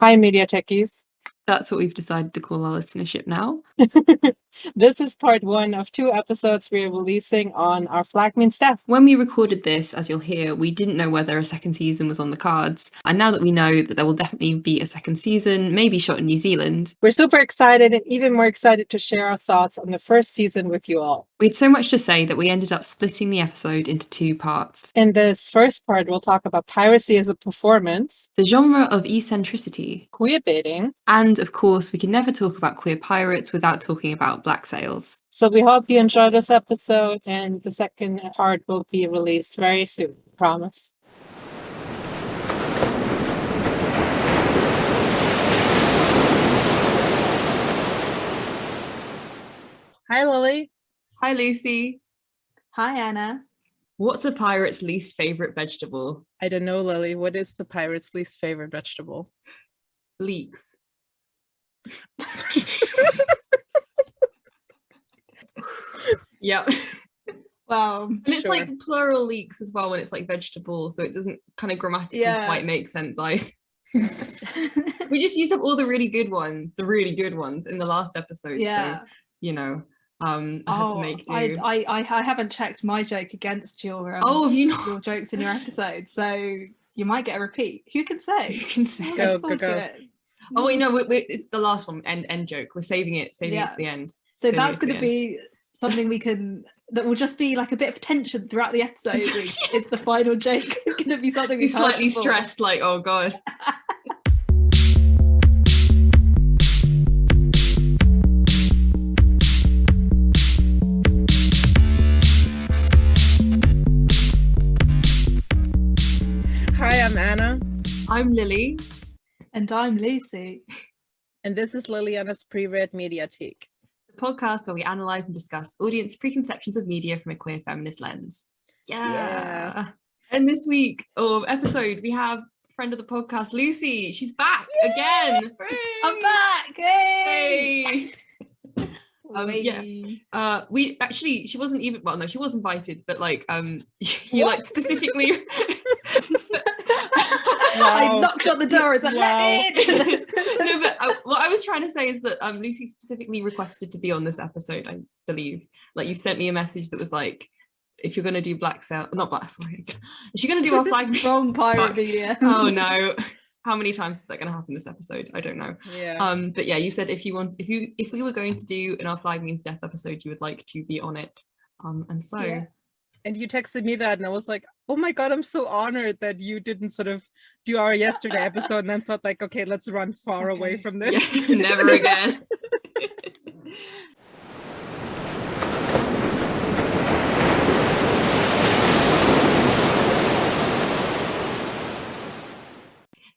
Hi, Media Techies. That's what we've decided to call our listenership now. this is part one of two episodes we're releasing on our flag staff. When we recorded this, as you'll hear, we didn't know whether a second season was on the cards. And now that we know that there will definitely be a second season, maybe shot in New Zealand, we're super excited and even more excited to share our thoughts on the first season with you all. We had so much to say that we ended up splitting the episode into two parts. In this first part, we'll talk about piracy as a performance, the genre of eccentricity, queer baiting, and of course, we can never talk about queer pirates without talking about black sails. So we hope you enjoy this episode, and the second part will be released very soon. Promise. Hi, Lily. Hi, Lucy. Hi, Anna. What's a pirate's least favorite vegetable? I don't know, Lily. What is the pirate's least favorite vegetable? Leeks. Yep. Wow. And it's sure. like plural leeks as well when it's like vegetable, so it doesn't kind of grammatically yeah. quite make sense. I we just used up all the really good ones, the really good ones in the last episode. Yeah. So, you know, um I had oh, to make do. I, I I haven't checked my joke against your um, oh have you not? your jokes in your episode so you might get a repeat who can say who can say go go go oh wait no mm. we, we, it's the last one end end joke. We're saving it saving yeah. it to the end. So saving that's going to be something we can that will just be like a bit of tension throughout the episode it's, it's the final joke. It's going to be something He's slightly stressed like oh god. Hi, I'm Anna. I'm Lily. And I'm Lucy. And this is Lily and Anna's Pre-Read Mediatheque. The podcast where we analyse and discuss audience preconceptions of media from a queer feminist lens. Yeah. yeah. And this week, or episode, we have friend of the podcast, Lucy. She's back Yay! again. I'm back. Hey. hey. um, yeah. Uh, we actually, she wasn't even, well, no, she was invited, but like, um, you what? like specifically Wow. I knocked on the door and said, wow. no, but uh, what I was trying to say is that um, Lucy specifically requested to be on this episode, I believe. Like you sent me a message that was like, if you're going to do Black Sail, not Black, sorry. If you're going to do our flag. Wrong pirate media. oh no. How many times is that going to happen this episode? I don't know. Yeah. Um, but yeah, you said if you want, if you, if we were going to do an Our Flag Means Death episode, you would like to be on it. Um, and so yeah and you texted me that and I was like, oh my God, I'm so honored that you didn't sort of do our yesterday episode and then thought like, okay, let's run far okay. away from this. Yeah, never again.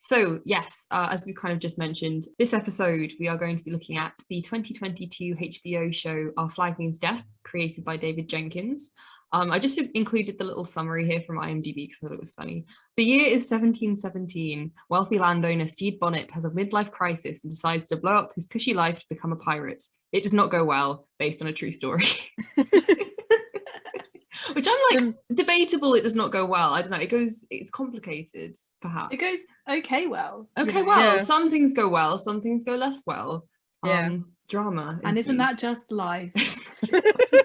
So yes, uh, as we kind of just mentioned, this episode we are going to be looking at the 2022 HBO show Our Flag Means Death, created by David Jenkins. Um, I just included the little summary here from IMDb because I thought it was funny. The year is 1717. Wealthy landowner Stede Bonnet has a midlife crisis and decides to blow up his cushy life to become a pirate. It does not go well, based on a true story. Which I'm like, Since... debatable, it does not go well. I don't know. It goes, it's complicated, perhaps. It goes okay well. Okay, you know? well. Yeah. Some things go well, some things go less well. Yeah. Um, drama. And isn't that just life?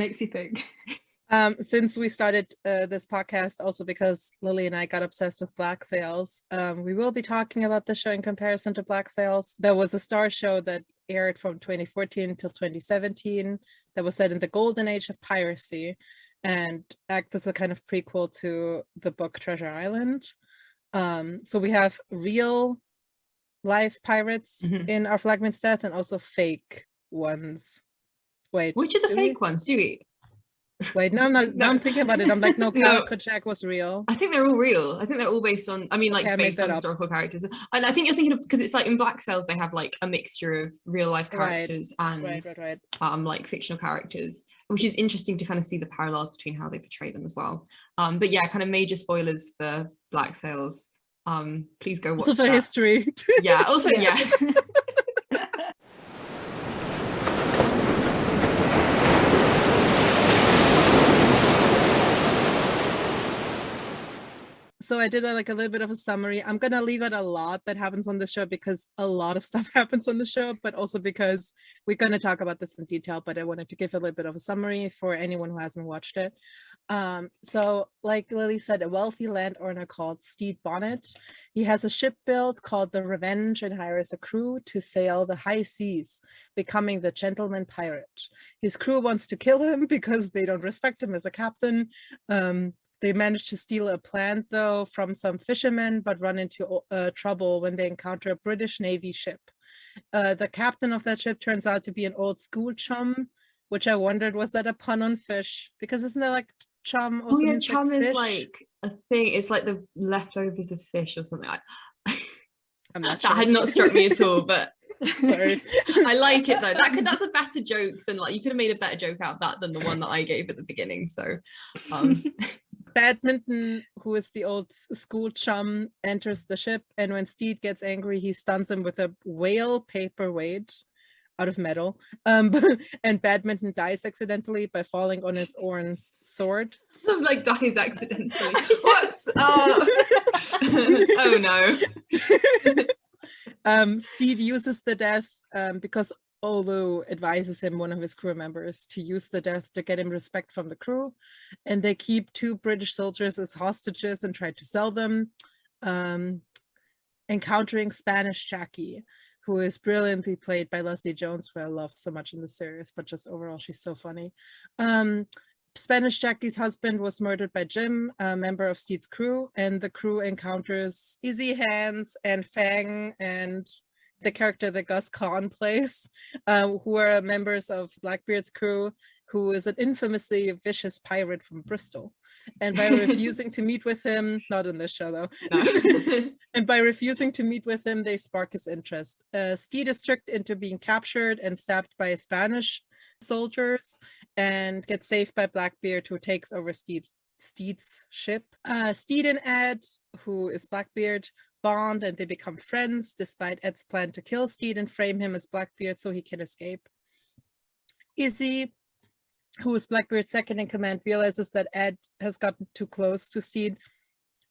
makes you think? Um, since we started uh, this podcast, also because Lily and I got obsessed with Black Sails, um, we will be talking about the show in comparison to Black Sails. There was a Starz show that aired from 2014 till 2017 that was set in the golden age of piracy and acts as a kind of prequel to the book Treasure Island. Um, so we have real life pirates mm -hmm. in Our Flag Means Death and also fake ones Wait. Which are the fake we? ones? Do we? Wait, no, I'm not. no. I'm thinking about it. I'm like, no, no. Kojak was real. I think they're all real. I think they're all based on. I mean, like okay, based on historical characters. And I think you're thinking of because it's like in Black Sails they have like a mixture of real life characters right. and right, right, um like fictional characters, which is interesting to kind of see the parallels between how they portray them as well. Um, but yeah, kind of major spoilers for Black Sails. Um, please go watch. Also for that. history. yeah. Also, yeah. yeah. so I did a, like a little bit of a summary. I'm gonna leave out a lot that happens on the show because a lot of stuff happens on the show, but also because we're gonna talk about this in detail. But I wanted to give a little bit of a summary for anyone who hasn't watched it. Um, so, like Lily said, a wealthy landowner called Stede Bonnet. He has a ship built called the Revenge and hires a crew to sail the high seas, becoming the gentleman pirate. His crew wants to kill him because they don't respect him as a captain. Um, they manage to steal a plant though from some fishermen, but run into uh, trouble when they encounter a British Navy ship. Uh, the captain of that ship turns out to be an old school chum, which I wondered, was that a pun on fish? Because isn't there like chum also oh, yeah, chum like is like a thing. It's like the leftovers of fish or something. like I'm not that had not struck me at all, but Sorry. I like it though. That could that's a better joke than like you could have made a better joke out of that than the one that I gave at the beginning. So um Badminton, who is the old school chum, enters the ship, and when Stede gets angry, he stuns him with a whale paperweight out of metal. Um, and Badminton dies accidentally by falling on his Oren's sword. like dies accidentally. Whoops! Oh, oh no. um, Stede uses the death um, because Olu advises him, one of his crew members, to use the death to get him respect from the crew. And they keep two British soldiers as hostages and try to sell them. Um, encountering Spanish Jackie, who is brilliantly played by Leslie Jones, who I love so much in the series, but just overall, she's so funny. Um, Spanish Jackie's husband was murdered by Jim, a member of Stede's crew, and the crew encounters Izzy Hands and Fang and the character that Gus Kahn plays, um, who are members of Blackbeard's crew, who is an infamously vicious pirate from Bristol. And by refusing to meet with him, not in this show though, no. and by refusing to meet with him, they spark his interest. Uh, Stede is tricked into being captured and stabbed by Spanish soldiers and gets saved by Blackbeard who takes over Stede's ship. Uh, Stede and Ed, who is Blackbeard, bond and they become friends despite Ed's plan to kill Stede and frame him as Blackbeard so he can escape. Izzy, who is Blackbeard's second in command, realizes that Ed has gotten too close to Stede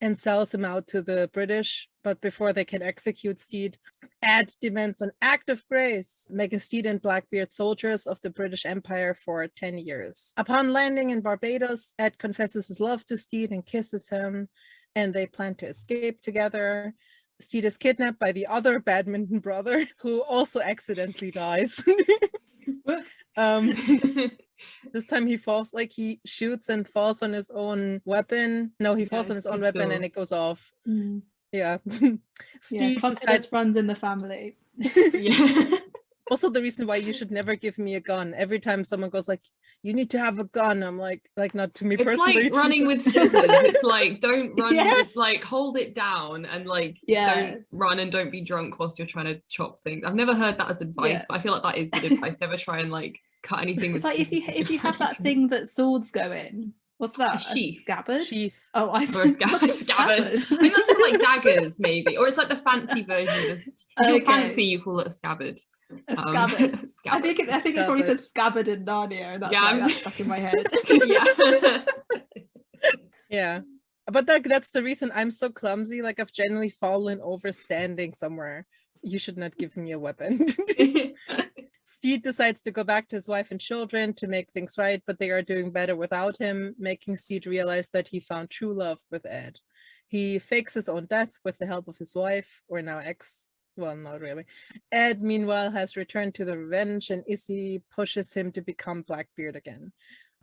and sells him out to the British, but before they can execute Stede, Ed demands an act of grace, making Stede and Blackbeard soldiers of the British Empire for 10 years. Upon landing in Barbados, Ed confesses his love to Stede and kisses him, and they plan to escape together. Stede is kidnapped by the other badminton brother who also accidentally dies. um, this time he falls like he shoots and falls on his own weapon. No, he falls on his own weapon and it goes off. Mm. Yeah. Stede yeah, decides... runs in the family. yeah also the reason why you should never give me a gun every time someone goes like you need to have a gun i'm like like not to me it's personally It's like running with scissors it's like don't run yes. just like hold it down and like yeah don't run and don't be drunk whilst you're trying to chop things i've never heard that as advice yeah. but i feel like that is good advice never try and like cut anything it's like if you if you have that thing that swords go in What's that? A sheath. A scabbard? Sheath. Oh, I or a scabbard. scabbard. I think that's for like daggers, maybe. Or it's like the fancy version of this. If okay. you're fancy, you call it a scabbard. A um, scabbard. scabbard. I think it, I think it probably said scabbard in Narnia, and that's yeah, why that's stuck in my head. yeah. yeah. But that, that's the reason I'm so clumsy. Like I've generally fallen over standing somewhere. You should not give me a weapon. Stede decides to go back to his wife and children to make things right, but they are doing better without him, making Stede realize that he found true love with Ed. He fakes his own death with the help of his wife, or now ex well, not really. Ed, meanwhile, has returned to the revenge and Izzy pushes him to become Blackbeard again.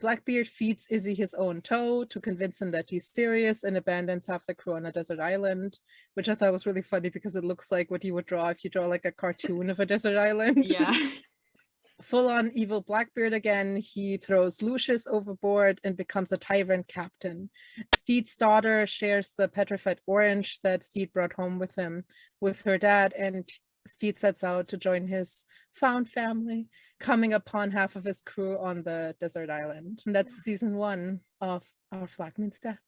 Blackbeard feeds Izzy his own toe to convince him that he's serious and abandons half the crew on a desert island, which I thought was really funny because it looks like what you would draw if you draw like a cartoon of a desert island. Yeah. full-on evil Blackbeard again, he throws Lucius overboard and becomes a tyrant captain. Stede's daughter shares the petrified orange that Stede brought home with him with her dad, and Stede sets out to join his found family, coming upon half of his crew on the desert island. And that's season one of Our Flag Means Death.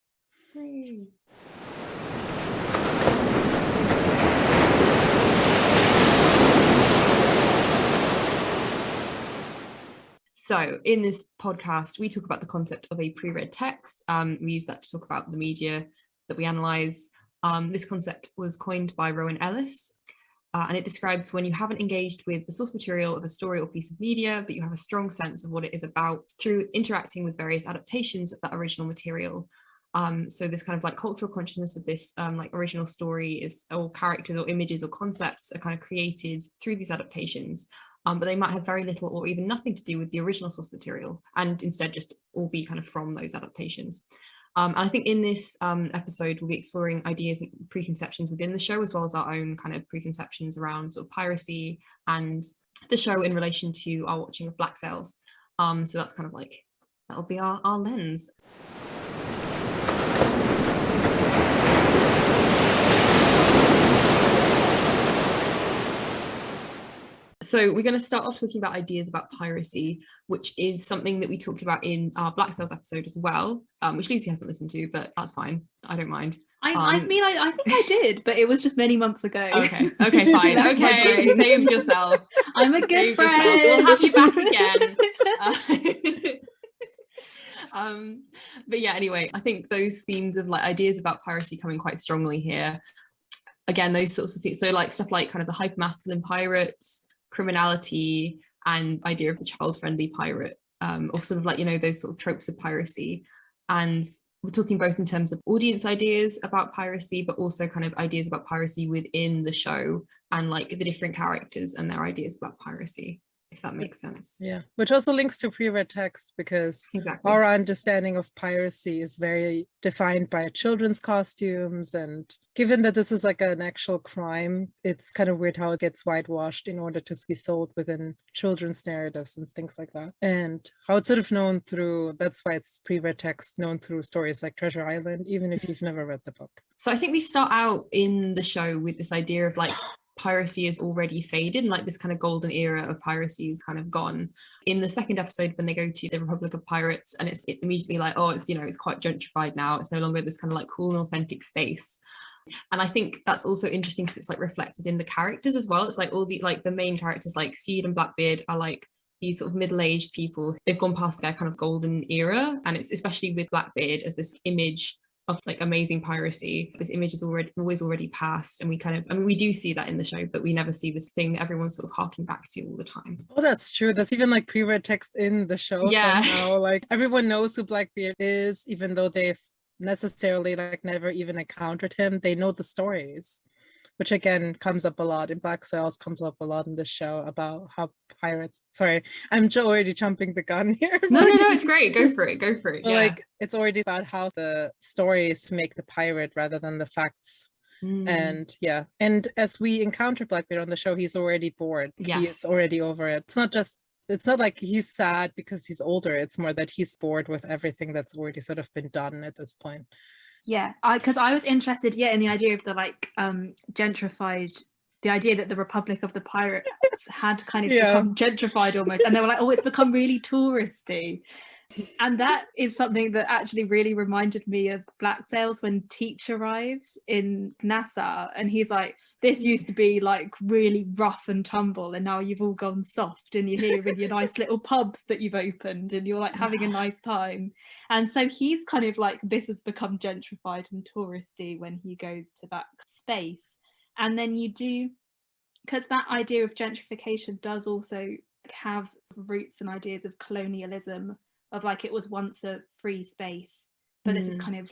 So in this podcast, we talk about the concept of a pre-read text. Um, we use that to talk about the media that we analyze. Um, this concept was coined by Rowan Ellis, uh, and it describes when you haven't engaged with the source material of a story or piece of media, but you have a strong sense of what it is about through interacting with various adaptations of that original material. Um, so this kind of like cultural consciousness of this um, like original story is or characters or images or concepts are kind of created through these adaptations, um, but they might have very little or even nothing to do with the original source material and instead just all be kind of from those adaptations. Um, and I think in this um, episode, we'll be exploring ideas and preconceptions within the show, as well as our own kind of preconceptions around sort of piracy and the show in relation to our watching of Black Sails. Um, so that's kind of like, that'll be our, our lens. So we're going to start off talking about ideas about piracy, which is something that we talked about in our Black Sails episode as well, um, which Lucy hasn't listened to, but that's fine. I don't mind. I, um, I mean, I, I, think I did, but it was just many months ago. Okay, okay, fine. okay, save yourself. I'm a good friend. Yourself. We'll have you back again. Uh, um, but yeah, anyway, I think those themes of like ideas about piracy coming quite strongly here. Again, those sorts of things. So like stuff like kind of the hyper masculine pirates, criminality and idea of the child-friendly pirate um, or sort of like, you know, those sort of tropes of piracy. And we're talking both in terms of audience ideas about piracy, but also kind of ideas about piracy within the show and like the different characters and their ideas about piracy if that makes sense. Yeah, which also links to pre-read text because exactly. our understanding of piracy is very defined by children's costumes. And given that this is like an actual crime, it's kind of weird how it gets whitewashed in order to be sold within children's narratives and things like that. And how it's sort of known through, that's why it's pre-read text known through stories like Treasure Island, even if mm. you've never read the book. So I think we start out in the show with this idea of like piracy is already faded like this kind of golden era of piracy is kind of gone in the second episode when they go to the republic of pirates and it's it immediately like oh it's you know it's quite gentrified now it's no longer this kind of like cool and authentic space and I think that's also interesting because it's like reflected in the characters as well. It's like all the like the main characters like Stede and Blackbeard are like these sort of middle-aged people. They've gone past their kind of golden era and it's especially with Blackbeard as this image of like amazing piracy. This image is already always already passed and we kind of i mean we do see that in the show but we never see this thing that everyone's sort of harking back to all the time. Oh that's true. That's even like pre-read text in the show yeah. somehow. like everyone knows who blackbeard is even though they've necessarily like never even encountered him. They know the stories which again comes up a lot in Black Sails, comes up a lot in this show about how pirates, sorry, I'm already jumping the gun here. No, no, no, it's great. Go for it. Go for it. Yeah. Like it's already about how the stories make the pirate rather than the facts. Mm. And yeah, and as we encounter Blackbeard on the show, he's already bored. Yes. He's already over it. It's not just it's not like he's sad because he's older. It's more that he's bored with everything that's already sort of been done at this point yeah i because i was interested yeah in the idea of the like um gentrified the idea that the republic of the pirates had kind of yeah. become gentrified almost and they were like oh it's become really touristy and that is something that actually really reminded me of Black Sails when Teach arrives in Nassau and he's like, this used to be like really rough and tumble and now you've all gone soft and you're here with your nice little pubs that you've opened and you're like having a nice time. And so he's kind of like, this has become gentrified and touristy when he goes to that space. And then you do, because that idea of gentrification does also have roots and ideas of colonialism of like it was once a free space but mm. this is mm. kind of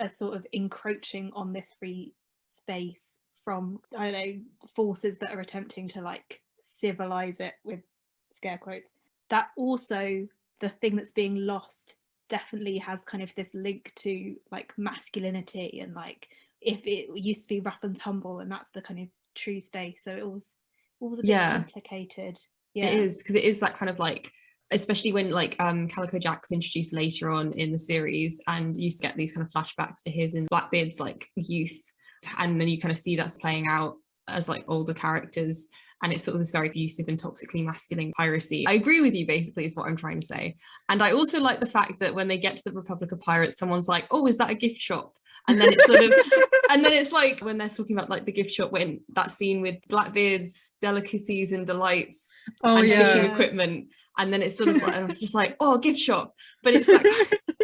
a sort of encroaching on this free space from I don't know forces that are attempting to like civilize it with scare quotes that also the thing that's being lost definitely has kind of this link to like masculinity and like if it used to be rough and tumble and that's the kind of true space so it was all was a bit yeah. complicated yeah it is because it is that kind of like especially when like um Calico Jack's introduced later on in the series and you get these kind of flashbacks to his and Blackbeard's like youth and then you kind of see that's playing out as like older characters and it's sort of this very abusive and toxically masculine piracy. I agree with you basically is what I'm trying to say. And I also like the fact that when they get to the Republic of Pirates, someone's like, oh, is that a gift shop? And then it's sort of, and then it's like when they're talking about like the gift shop, when that scene with Blackbeard's delicacies and delights oh, and yeah. fishing equipment and then it's sort of like I was just like oh gift shop but it's like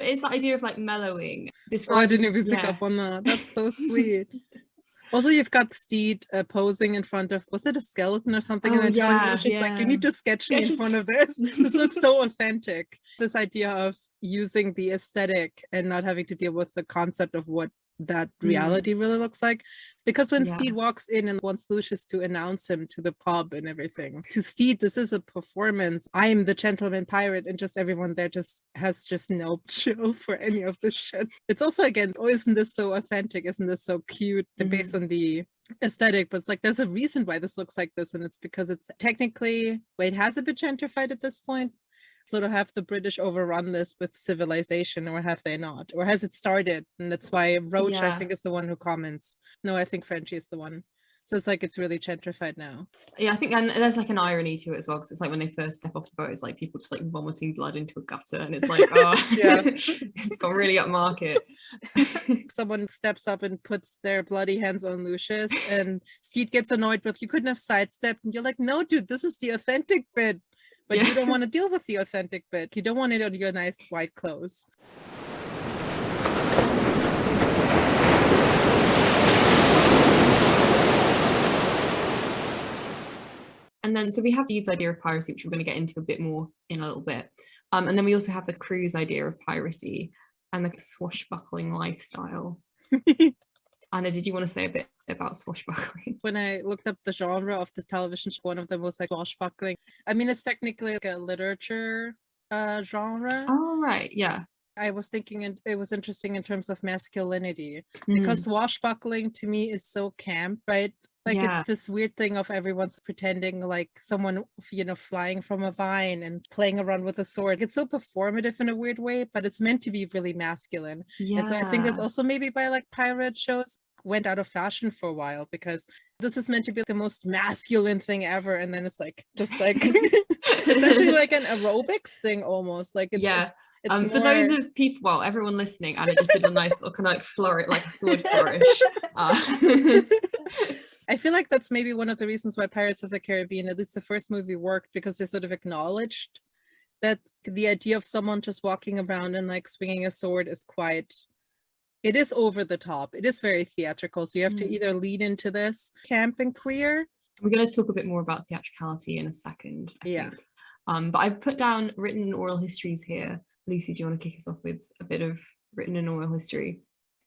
it's the idea of like mellowing. Oh, I didn't even pick yeah. up on that. That's so sweet. Also, you've got Stede uh, posing in front of, was it a skeleton or something? Oh, and then yeah, she's yeah. like, you need to sketch me in front of this. this looks so authentic. This idea of using the aesthetic and not having to deal with the concept of what that mm. reality mm. really looks like because when yeah. Stede walks in and wants Lucius to announce him to the pub and everything to Stede this is a performance I'm the gentleman pirate and just everyone there just has just no chill for any of this shit it's also again oh isn't this so authentic isn't this so cute mm. based on the aesthetic but it's like there's a reason why this looks like this and it's because it's technically wait has it been gentrified at this point sort of have the British overrun this with civilization or have they not? Or has it started? And that's why Roach, yeah. I think, is the one who comments. No, I think Frenchie is the one. So it's like it's really gentrified now. Yeah, I think and there's like an irony to it as well because it's like when they first step off the boat, it's like people just like vomiting blood into a gutter, and it's like, oh, yeah, it's gone really upmarket. Someone steps up and puts their bloody hands on Lucius, and Stede gets annoyed with, "You couldn't have sidestepped," and you're like, "No, dude, this is the authentic bit but yeah. you don't want to deal with the authentic bit. You don't want it on your nice white clothes. And then, so we have Stede's idea of piracy, which we're going to get into a bit more in a little bit. Um, and then we also have the crew's idea of piracy and the swashbuckling lifestyle. Anna, did you want to say a bit about swashbuckling? When I looked up the genre of this television show, one of them was like swashbuckling. I mean, it's technically like a literature uh, genre. Oh, right. Yeah. I was thinking it was interesting in terms of masculinity mm. because swashbuckling to me is so camp, right? Like yeah. it's this weird thing of everyone's pretending like someone, you know, flying from a vine and playing around with a sword. It's so performative in a weird way, but it's meant to be really masculine. Yeah. And so I think that's also maybe by like pirate shows went out of fashion for a while because this is meant to be the most masculine thing ever. And then it's like, just like, it's actually like an aerobics thing almost. Like it's, yeah. It's, um, more... For those of people, well, everyone listening, Anna just did a nice little kind of like flourish, like a sword flourish. Uh, I feel like that's maybe one of the reasons why Pirates of the Caribbean, at least the first movie, worked because they sort of acknowledged that the idea of someone just walking around and like swinging a sword is quite it is over the top it is very theatrical so you have mm. to either lean into this camp and queer. We're going to talk a bit more about theatricality in a second I yeah. think. um but i've put down written and oral histories here. Lucy do you want to kick us off with a bit of written and oral history?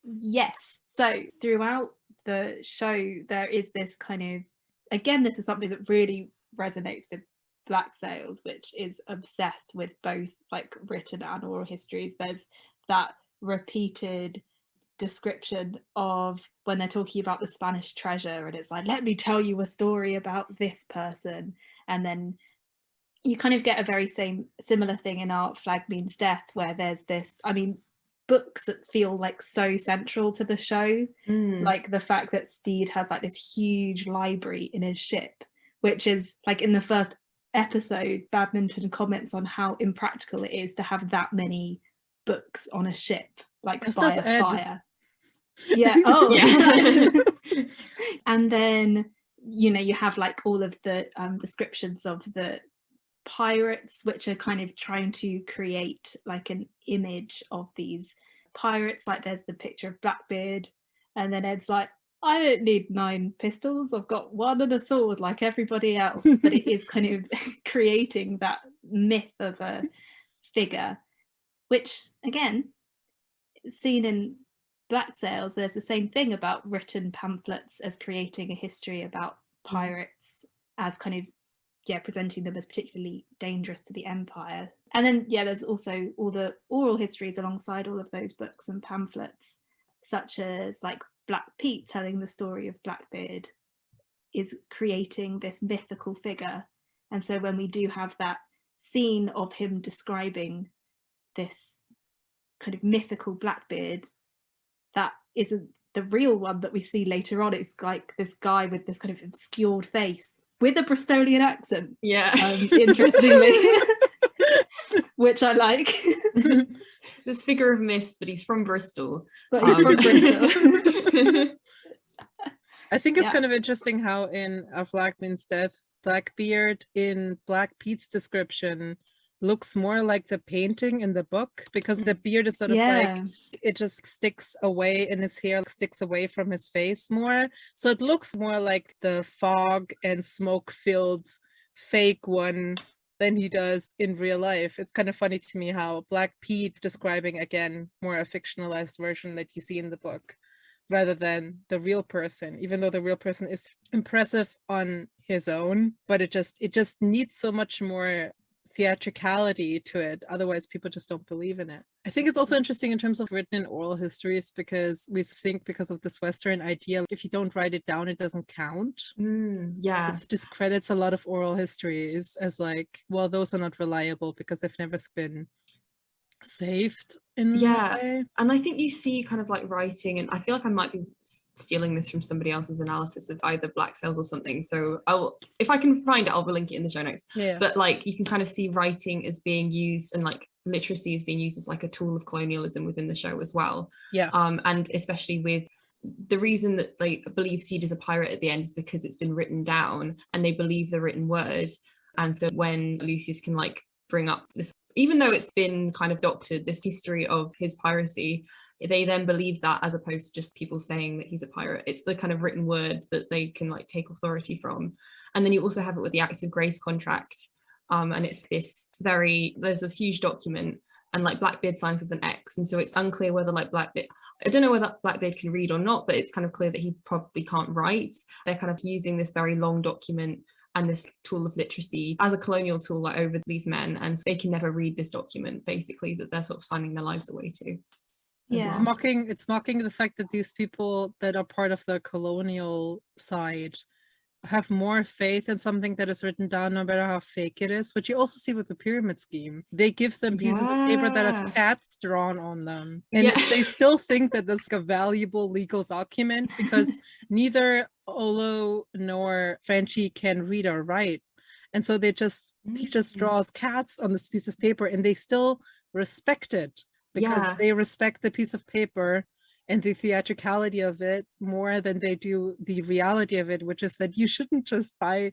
Yes so throughout the show there is this kind of again this is something that really resonates with black sails which is obsessed with both like written and oral histories. There's that repeated description of when they're talking about the spanish treasure and it's like let me tell you a story about this person and then you kind of get a very same similar thing in our flag means death where there's this i mean books that feel like so central to the show mm. like the fact that Stede has like this huge library in his ship which is like in the first episode badminton comments on how impractical it is to have that many books on a ship like this by a Ed. fire. Yeah oh. Yeah. And then you know you have like all of the um, descriptions of the pirates which are kind of trying to create like an image of these pirates. Like there's the picture of blackbeard and then ed's like i don't need nine pistols. I've got one and a sword like everybody else. But it is kind of creating that myth of a figure which again seen in black sails there's the same thing about written pamphlets as creating a history about mm. pirates as kind of yeah presenting them as particularly dangerous to the empire and then yeah there's also all the oral histories alongside all of those books and pamphlets such as like black pete telling the story of blackbeard is creating this mythical figure and so when we do have that scene of him describing this kind of mythical blackbeard that isn't the real one that we see later on it's like this guy with this kind of obscured face with a Bristolian accent. Yeah. Um, interestingly, which I like. this figure of mist, but he's from Bristol. But he's um, from Bristol. I think it's yeah. kind of interesting how in A Flag Means Death, Blackbeard in Black Pete's description looks more like the painting in the book because the mm, beard is sort of yeah. like it just sticks away and his hair sticks away from his face more. So it looks more like the fog and smoke filled fake one than he does in real life. It's kind of funny to me how Black Pete describing again more a fictionalized version that you see in the book rather than the real person even though the real person is impressive on his own but it just it just needs so much more theatricality to it otherwise people just don't believe in it. I think it's also interesting in terms of written in oral histories because we think because of this western idea if you don't write it down it doesn't count. Mm, yeah. it discredits a lot of oral histories as like well those are not reliable because they've never been saved in Yeah. way. And I think you see kind of like writing, and I feel like I might be stealing this from somebody else's analysis of either Black Sails or something. So I'll, if I can find it, I'll link it in the show notes. yeah But like you can kind of see writing as being used and like literacy is being used as like a tool of colonialism within the show as well. yeah Um, and especially with the reason that they believe Stede is a pirate at the end is because it's been written down and they believe the written word. And so when Lucius can like bring up this, even though it's been kind of doctored, this history of his piracy, they then believe that as opposed to just people saying that he's a pirate. It's the kind of written word that they can like take authority from. And then you also have it with the Acts of Grace contract. Um, and it's this very, there's this huge document and like Blackbeard signs with an X. And so it's unclear whether like Blackbeard, I don't know whether Blackbeard can read or not, but it's kind of clear that he probably can't write. They're kind of using this very long document and this tool of literacy as a colonial tool like, over these men. And so they can never read this document, basically, that they're sort of signing their lives away to. Yeah. It's mocking it's mocking the fact that these people that are part of the colonial side have more faith in something that is written down no matter how fake it is, which you also see with the pyramid scheme. They give them pieces of paper that have cats drawn on them. And Yeah. they still think that that's a valuable legal document because neither Olu nor Frenchie can read or write. And so they just he just Mm. draws cats on this piece of paper and they still respect it because Yeah. they respect the piece of paper and the theatricality of it more than they do the reality of it, which is that you shouldn't just buy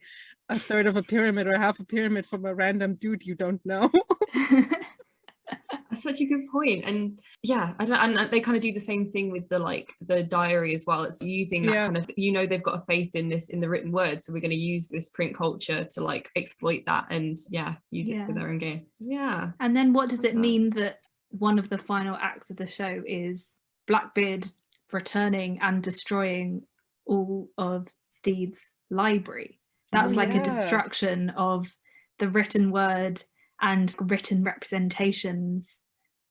a third of a pyramid or half a pyramid from a random dude you don't know. That's such a good point. And yeah, I don't, and they kind of do the same thing with the like the diary as well. It's using that Yeah. kind of you know they've got a faith in this in the written word, so we're going to use this print culture to like exploit that and yeah, use it for Yeah. their own gain. Yeah. And then what does it mean that one of the final acts of the show is Blackbeard returning and destroying all of Stede's library? That's Oh, like yeah. a destruction of the written word and written representations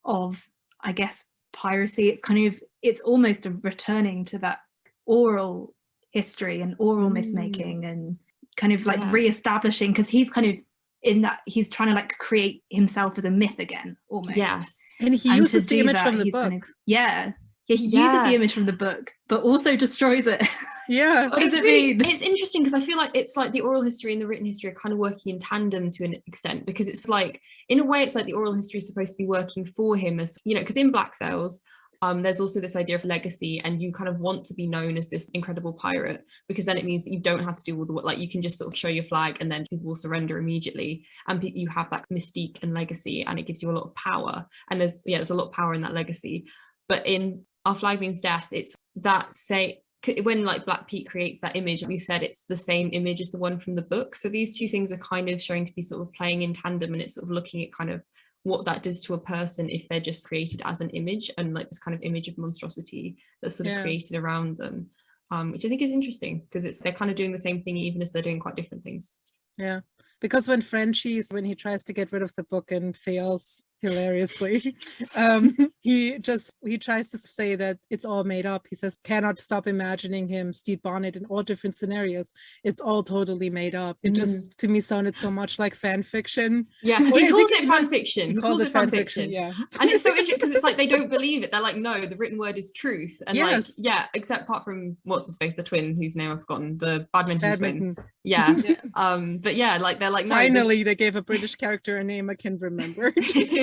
of, I guess, piracy. It's kind of, it's almost a returning to that oral history and oral myth Mm. making and kind of like Yeah. re-establishing because he's kind of in that he's trying to like create himself as a myth again almost Yes. And he And uses the image that, from the book. kind of- yeah yeah he uses the image from the book but also destroys it Yeah. What does it's it really, mean? It's interesting because I feel like it's like the oral history and the written history are kind of working in tandem to an extent because it's like in a way it's like the oral history is supposed to be working for him as you know because in Black Sails um there's also this idea of legacy and you kind of want to be known as this incredible pirate because then it means that you don't have to do all the work like you can just sort of show your flag and then people will surrender immediately and you have that mystique and legacy and it gives you a lot of power and there's yeah there's a lot of power in that legacy but in our flag means death it's that say when like black pete creates that image we said it's the same image as the one from the book so these two things are kind of showing to be sort of playing in tandem and it's sort of looking at kind of what that does to a person if they're just created as an image and like this kind of image of monstrosity that's sort of created around them um which i think is interesting because it's they're kind of doing the same thing even as they're doing quite different things Yeah. Because when Frenchie's when he tries to get rid of the book and fails hilariously, um, he just he tries to say that it's all made up. He says cannot stop imagining him, Stede Bonnet, in all different scenarios. It's all totally made up. It just to me sounded so much like fan fiction. yeah he calls it fan fiction He he calls it fan fiction yeah. and it's so interesting because it's like they don't believe it. They're like, no, the written word is truth. And like, yeah, except apart from what's his face, the twin whose name I've forgotten, the badminton, twin. Yeah. Yeah. Um, but yeah, like they're like, no, this- Finally, they gave a British character a name I can remember.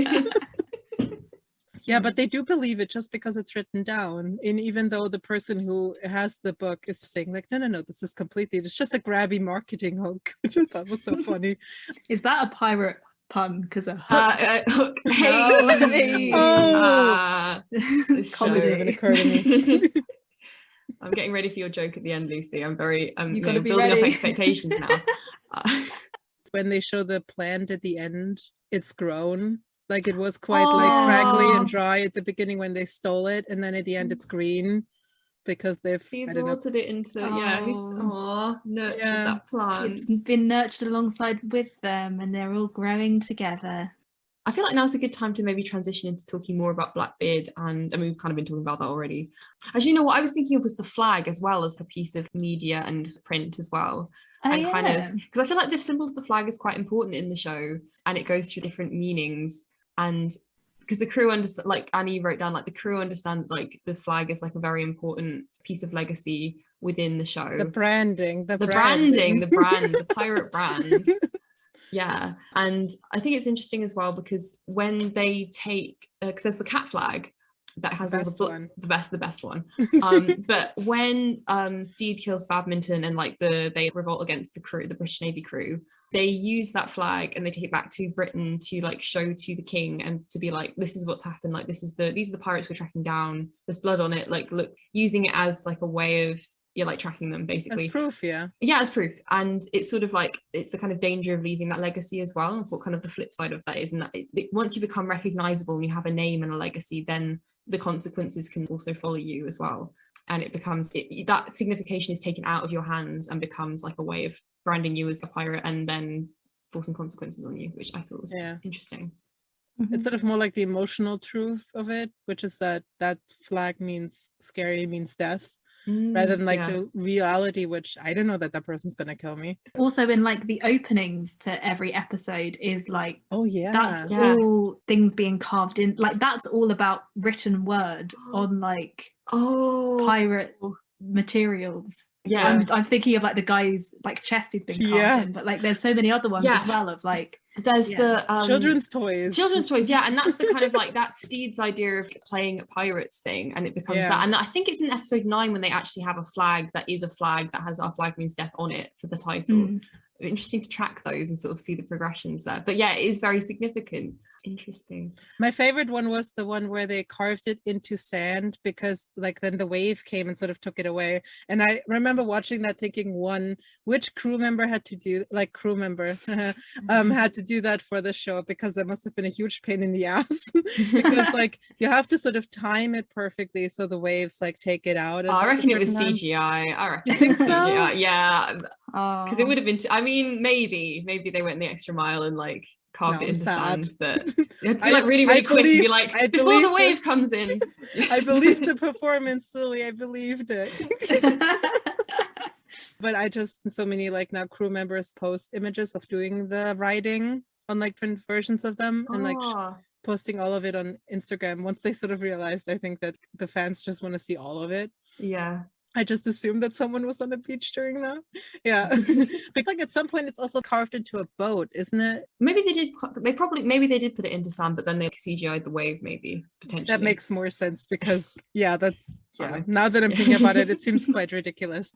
Yeah, but they do believe it just because it's written down. And even though the person who has the book is saying, like, no, no, no, this is completely, it's just a grabby marketing hook, that was so funny. is that a pirate pun because a hook. Uh, uh, hook. Hey. Oh, hey. Ah, this Comedy show. didn't occur to me. I'm getting ready for your joke at the end, Lucy. I'm very I'm You you gotta know, be building ready. up expectations now. Uh, when they show the plant at the end, it's grown. Like it was quite like crackly and oh. dry at the beginning when they stole it, and then at the end it's mm. green because they've I he's don't know. watered it into yeah, he's Oh. aw, nurtured Yeah. that plant. it's been nurtured alongside with them and they're all growing together. I feel like now's a good time to maybe transition into talking more about Blackbeard and I mean we've kind of been talking about that already. Actually, you know what I was thinking of was the flag as well as a piece of media and print as well. Oh, and kind yeah. of because I feel like the symbol of the flag is quite important in the show and it goes through different meanings and because the crew understand like Annie wrote down like the crew understand like the flag is like a very important piece of legacy within the show. The branding, the, the branding. the brand the pirate brand. Yeah and i think it's interesting as well because when they take because there's the cat flag that has the best one. the best the best one. Um but when um Stede kills badminton and like the they revolt against the crew the british navy crew they use that flag and they take it back to britain to like show to the king and to be like this is what's happened like this is the these are the pirates we're tracking down. There's blood on it like look using it as like a way of you're like tracking them basically. As proof, yeah. yeah as proof. And it's sort of like it's the kind of danger of leaving that legacy as well and what kind of the flip side of that is and that it's, it, once you become recognizable and you have a name and a legacy then the consequences can also follow you as well and it becomes it, that signification is taken out of your hands and becomes like a way of branding you as a pirate and then forcing consequences on you which i thought was Yeah. interesting. Mm-hmm. It's sort of more like the emotional truth of it, which is that that flag means scary means death, rather Mm, than like yeah. the reality, which I don't know that that person's gonna kill me. Also, in like the openings to every episode is like Oh yeah, that's Yeah. all things being carved in. Like that's all about written word on like oh pirate materials. Yeah I'm, I'm thinking of like the guy's like chest who's been carved Yeah. in, but like there's so many other ones as well of like there's yeah. the um, children's toys. children's toys yeah and that's the kind of like that Stede's idea of playing at pirates thing and it becomes Yeah. that and i think it's in episode nine when they actually have a flag that is a flag that has our flag means death on it for the title mm, interesting to track those and sort of see the progressions there but yeah it is very significant interesting My favorite one was the one where they carved it into sand because like then the wave came and sort of took it away. And I remember watching that thinking one, which crew member had to do like crew member um had to do that for the show because that must have been a huge pain in the ass because like you have to sort of time it perfectly so the waves like take it out. at Oh, i a reckon it was time. cgi i reckon You think it was so? CGI. yeah because it would have been t- i mean maybe maybe they went the extra mile and like carved No, it I'm into sand but it'd be I- like really I really quick and be like I before the believe the- wave comes in I believed the performance, Lily. I believed it. but I just so many like now crew members post images of doing the writing on like different versions of them and like Ah. posting all of it on Instagram. Once they sort of realized, I think that the fans just want to see all of it. yeah I just assumed that someone was on the beach during that. Yeah, but like at some point it's also carved into a boat, isn't it? Maybe they did. They probably maybe they did put it into sand, but then they CGI'd the wave. Maybe potentially. That makes more sense because yeah, that yeah. Now that I'm thinking about it, it seems quite ridiculous.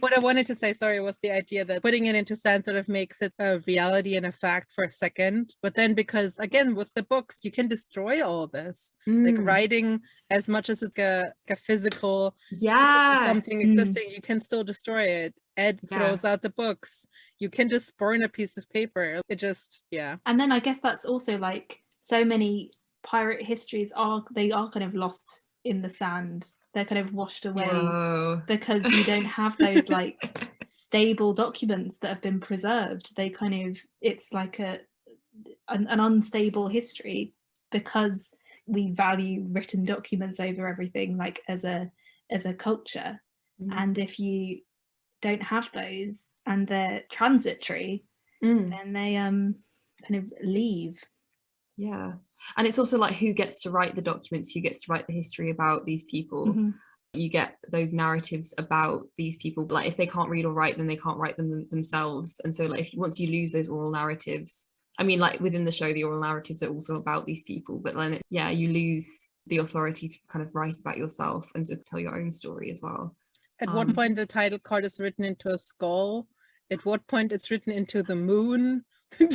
What I wanted to say, sorry, was the idea that putting it into sand sort of makes it a reality and a fact for a second. But then because again, with the books, you can destroy all this. Like Mm, writing, as much as it's a, like a physical yeah. something Mm. existing, you can still destroy it. Ed Yeah. throws out the books. You can just burn a piece of paper. It just, yeah. and then I guess that's also like so many pirate histories are they are kind of lost in the sand. They're kind of washed away Whoa. because you don't have those like stable documents that have been preserved. They kind of it's like a an, an unstable history because we value written documents over everything like as a as a culture Mm. and if you don't have those and they're transitory Mm, then they um kind of leave yeah, and it's also like who gets to write the documents, who gets to write the history about these people. Mhm. You get those narratives about these people. Like if they can't read or write, then they can't write them them- themselves. And so, like if once you lose those oral narratives, I mean, like within the show, the oral narratives are also about these people. But then, it, yeah, you lose the authority to kind of write about yourself and to tell your own story as well. At what Um, point the title card is written into a skull? At what point it's written into the moon?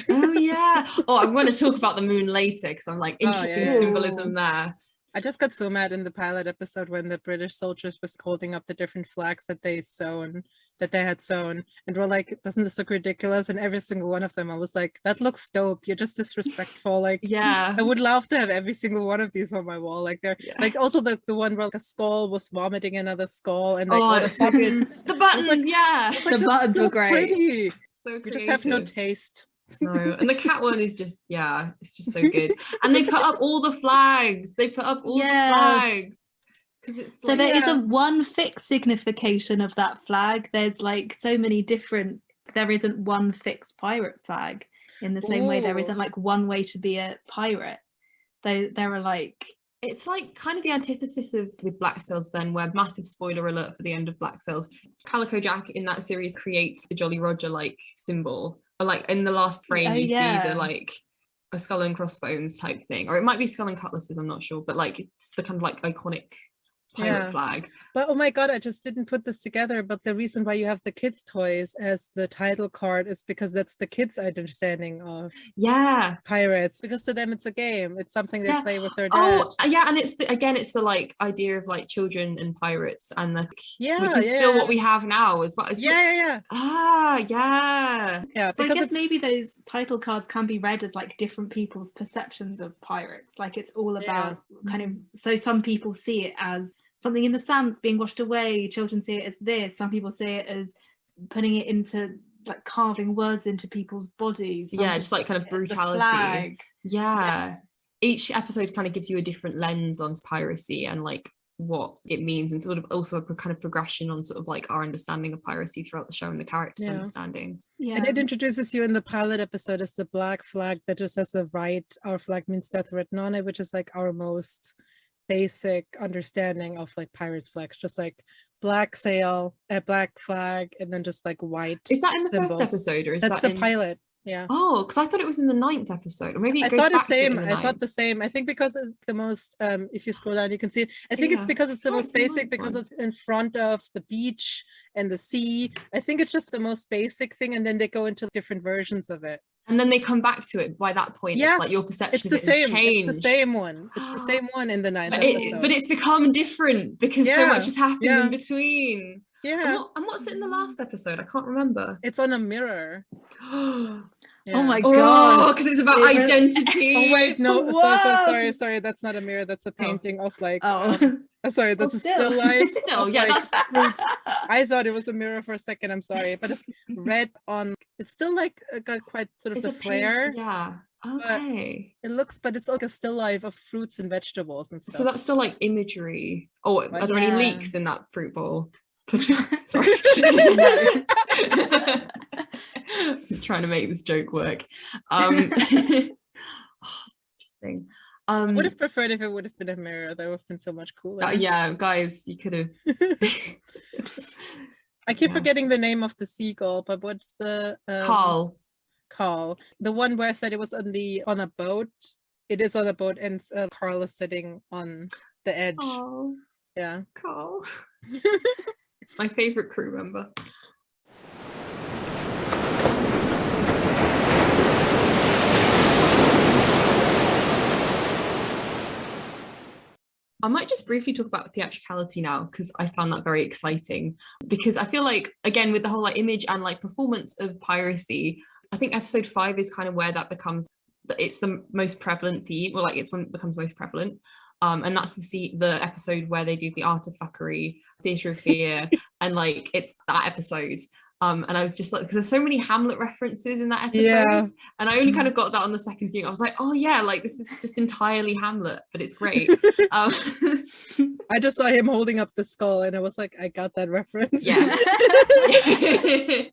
Oh yeah. Oh, I'm going to talk about the moon later because I'm like Oh, yeah, interesting symbolism there. I just got so mad in the pilot episode when the British soldiers was holding up the different flags that they sewn, that they had sewn, and we're like, "Doesn't this look ridiculous?" And every single one of them, I was like, "That looks dope. You're just disrespectful." Like, Yeah. I would love to have every single one of these on my wall. Like, they're Yeah. like also the the one where like a skull was vomiting another skull, and like Oh, all the it's so good. buttons. The buttons, yeah. It's The buttons so were great." pretty. So You just have no taste. No, and the cat one is just yeah, it's just so good. And they put up all the flags. They put up all Yeah. the flags. Because it's So like, there Yeah. not one fixed signification of that flag. There's like so many different. There isn't one fixed pirate flag. In the same way, there Ooh. isn't like one way to be a pirate. Though there are like it's like kind of the antithesis of with Black Sails then, where massive spoiler alert for the end of Black Sails. Calico Jack in that series creates the Jolly Roger like symbol. Or like in the last oh, frame, Oh, you see the like a skull and crossbones type thing, or it might be skull and cutlasses. I'm not sure, but like it's the kind of like iconic pirate Yeah. flag. But oh my god, I just didn't put this together. But the reason why you have the kids' toys as the title card is because that's the kids' understanding of Yeah. pirates. Because to them, it's a game. It's something they Yeah. play with their dad. Oh yeah, and it's the, again, it's the like idea of like children and pirates, and the yeah, which is yeah, still what we have now as well. It's what- Yeah, yeah, yeah, Ah, yeah. yeah. So I Because guess it's, maybe those title cards can be read as like different people's perceptions of pirates. Like it's all Yeah. about kind of so some people see it as something in the sands being washed away. Children see it as this. Some people see it as putting it into like carving words into people's bodies. Some Yeah, just like kind of see it as the brutality. flag. Yeah. Each episode kind of gives you a different lens on piracy and like what it means and sort of also a kind of progression on sort of like our understanding of piracy throughout the show and the characters Yeah. understanding. Yeah. and it introduces you in the pilot episode as the black flag that just has the right. Our flag means death written on it, which is like our most basic understanding of like pirates flags, just like black sail, a black flag, and then just like white. Is that in the Symbols. first episode or is That's that the in... pilot. Yeah. Oh, because I thought it was in the ninth episode, or maybe it I thought the same. the I thought the same. I think because it's the most. Um, if you scroll down, you can see it. I think it's because it's the sure, most it's basic because one. it's in front of the beach and the sea. I think it's just the most basic thing, and then they go into different versions of it. And then they come back to it. By that point, Yeah, it's like your perception It's the it same. changed. It's the same one. It's the same one in the ninth But, it, episode. but it's become different because so much has happened yeah. in between. And, yeah, what, and what's it in the last episode? I can't remember. it's on a mirror. oh, Yeah. Oh my god. because it's about It identity. Oh wait, no, sorry, sorry, sorry, sorry. That's not a mirror. That's a painting of like. Oh. um, uh, sorry, that's a still life. Still, yeah, like, that's. I thought it was a mirror for a second. I'm sorry, but it's red on. It's still like uh, got quite sort of it's the a paint- flare. Yeah. Okay. It looks, but it's like a still life of fruits and vegetables and stuff. So that's still like imagery. Oh, are Like- there any leaks in that fruit bowl? Sorry. Trying to make this joke work. Um, oh, interesting. I Um, would have preferred if it would have been a mirror. That would have been so much cooler. uh, yeah, guys, you could have. I keep Yeah. forgetting the name of the seagull, but what's the um, Carl. Carl? The one where I said it was on the on a boat. It is on a boat, and uh, Carl is sitting on the edge. Oh, Yeah. Carl. My favorite crew member. I might just briefly talk about theatricality now because I found that very exciting. Because I feel like, again, with the whole like image and like performance of piracy, I think episode five is kind of where that becomes it's the most prevalent theme, or like it's when it becomes most prevalent. Um, and that's the see the episode where they do the art of fuckery, theatre of fear, and like it's that episode. Um, and I was just like, because there's so many Hamlet references in that episode, Yeah. and I only kind of got that on the second viewing. I was like, oh yeah, like this is just entirely Hamlet, but it's great. um, I just saw him holding up the skull, and I was like, I got that reference. Yeah.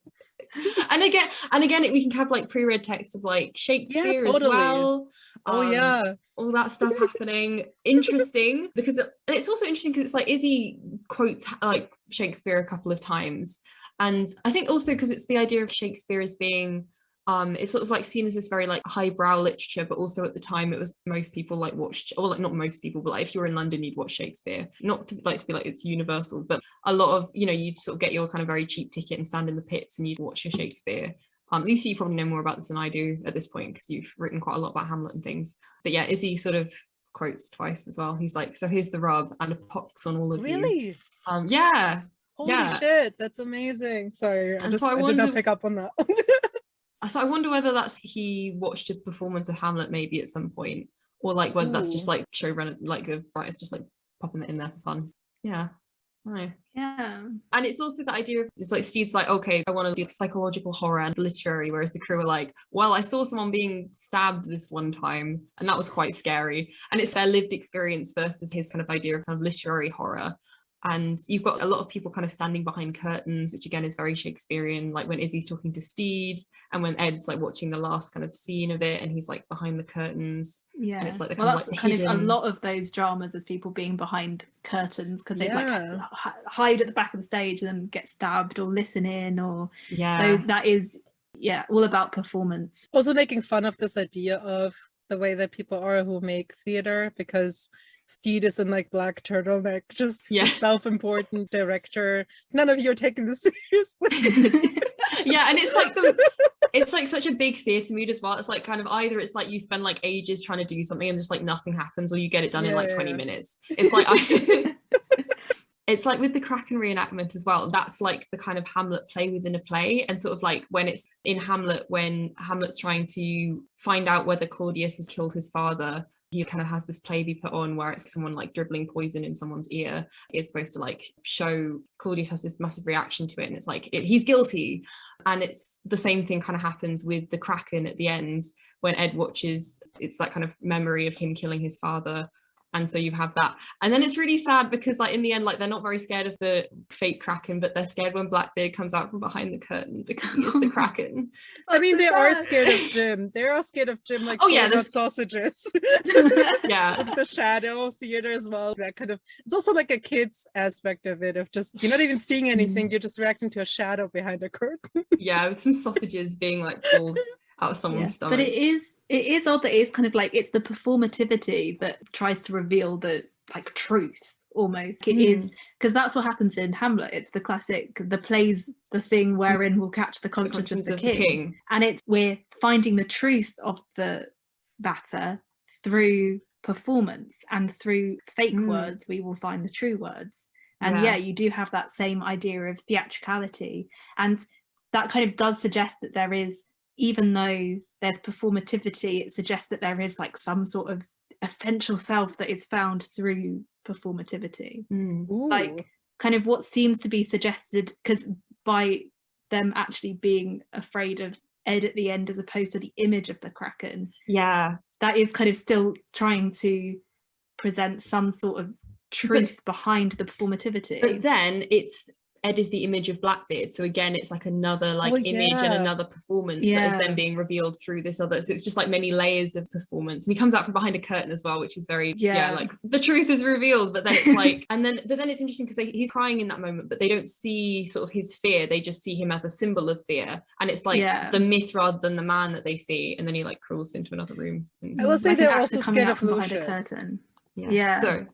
and again, and again, we can have like pre-read text of like Shakespeare as totally. well. oh um, yeah. all that stuff happening. Interesting because it, it's also interesting because it's like Izzy quotes like Shakespeare a couple of times, and I think also because it's the idea of Shakespeare as being um it's sort of like seen as this very like highbrow literature but also at the time it was most people like watched or like not most people but like if you were in london you'd watch shakespeare not to like to be like it's universal but a lot of you know you'd sort of get your kind of very cheap ticket and stand in the pits and you'd watch your shakespeare Um, Lucy, you probably know more about this than I do at this point because you've written quite a lot about Hamlet and things. But yeah, Izzy sort of quotes twice as well. He's like, "So here's the rub, and a pox on all of you." Really? Um, yeah. Holy Yeah. shit, that's amazing. Sorry, I just so I I, did not pick up on that. So I wonder whether that's he watched a performance of Hamlet maybe at some point, or like whether that's just Ooh. like showrunner, like the writers just like popping it in there for fun. Yeah. I. Yeah. And it's also the idea of it's like Stede's like, okay, I want to do psychological horror and literary, whereas the crew are like, well, I saw someone being stabbed this one time, and that was quite scary. And it's their lived experience versus his kind of idea of kind of literary horror. And you've got a lot of people kind of standing behind curtains, which again is very Shakespearean, like when Izzy's talking to Stede and when Ed's like watching the last kind of scene of it and he's like behind the curtains. Yeah. And it's like the well, kind of, that's like, kind of a lot of those dramas as people being behind curtains because they like Yeah. h- hide at the back of the stage and then get stabbed or listen in or Yeah. those that is yeah all about performance. also making fun of this idea of the way that people are who make theater because Stede is in like black turtleneck, just Yeah. self-important director. None of you are taking this seriously. yeah, and it's like the it's like such a big theatre mood as well. It's like kind of either it's like you spend like ages trying to do something and just like nothing happens, or you get it done in like 20 yeah. minutes. It's like I it's like with the Kraken reenactment as well. That's like the kind of Hamlet play within a play, and sort of like when it's in Hamlet, when Hamlet's trying to find out whether Claudius has killed his father. He kind of has this play be put on where it's someone like dribbling poison in someone's ear. It's supposed to like show Claudius has this massive reaction to it, and it's like it, he's guilty, and it's the same thing kind of happens with the kraken at the end when ed watches it's that kind of memory of him killing his father and so you have that and then it's really sad because like in the end like they're not very scared of the fake kraken but they're scared when blackbeard comes out from behind the curtain because he is the kraken I mean, they so are scared of Jim. They are all scared of Jim, like Oh, yeah, throwing out this- sausages. yeah the shadow theater as well. That kind of it's also like a kid's aspect of it of just you're not even seeing Mm. anything, you're just reacting to a shadow behind a curtain. yeah with some sausages being like pulled out of someone's Yeah, stomach But it is it is odd that it's kind of like it's the performativity that tries to reveal the like truth almost. It is because that's what happens in Hamlet. It's the classic the plays the thing wherein we'll catch the the conscience, conscience of the king. and it's we're finding the truth of the matter through performance and through fake Mm. words we will find the true words and Yeah. yeah. you do have that same idea of theatricality and that kind of does suggest that there is even though there's performativity it suggests that there is like some sort of essential self that is found through performativity Mm. like kind of what seems to be suggested because by them actually being afraid of Ed at the end as opposed to the image of the Kraken, yeah that is kind of still trying to present some sort of truth behind the performativity. but then it's Ed is the image of Blackbeard. So again, it's like another like oh, image and another performance that is then being revealed through this other. So it's just like many layers of performance. And he comes out from behind a curtain as well, which is very yeah, Yeah. like the truth is revealed. But then it's like, and then but then it's interesting because he's crying in that moment, but they don't see sort of his fear. They just see him as a symbol of fear, and it's like Yeah. the myth rather than the man that they see. And then he like crawls into another room. and- I will say Like they're also scared of from behind a Lucius. curtain. yeah. yeah. So.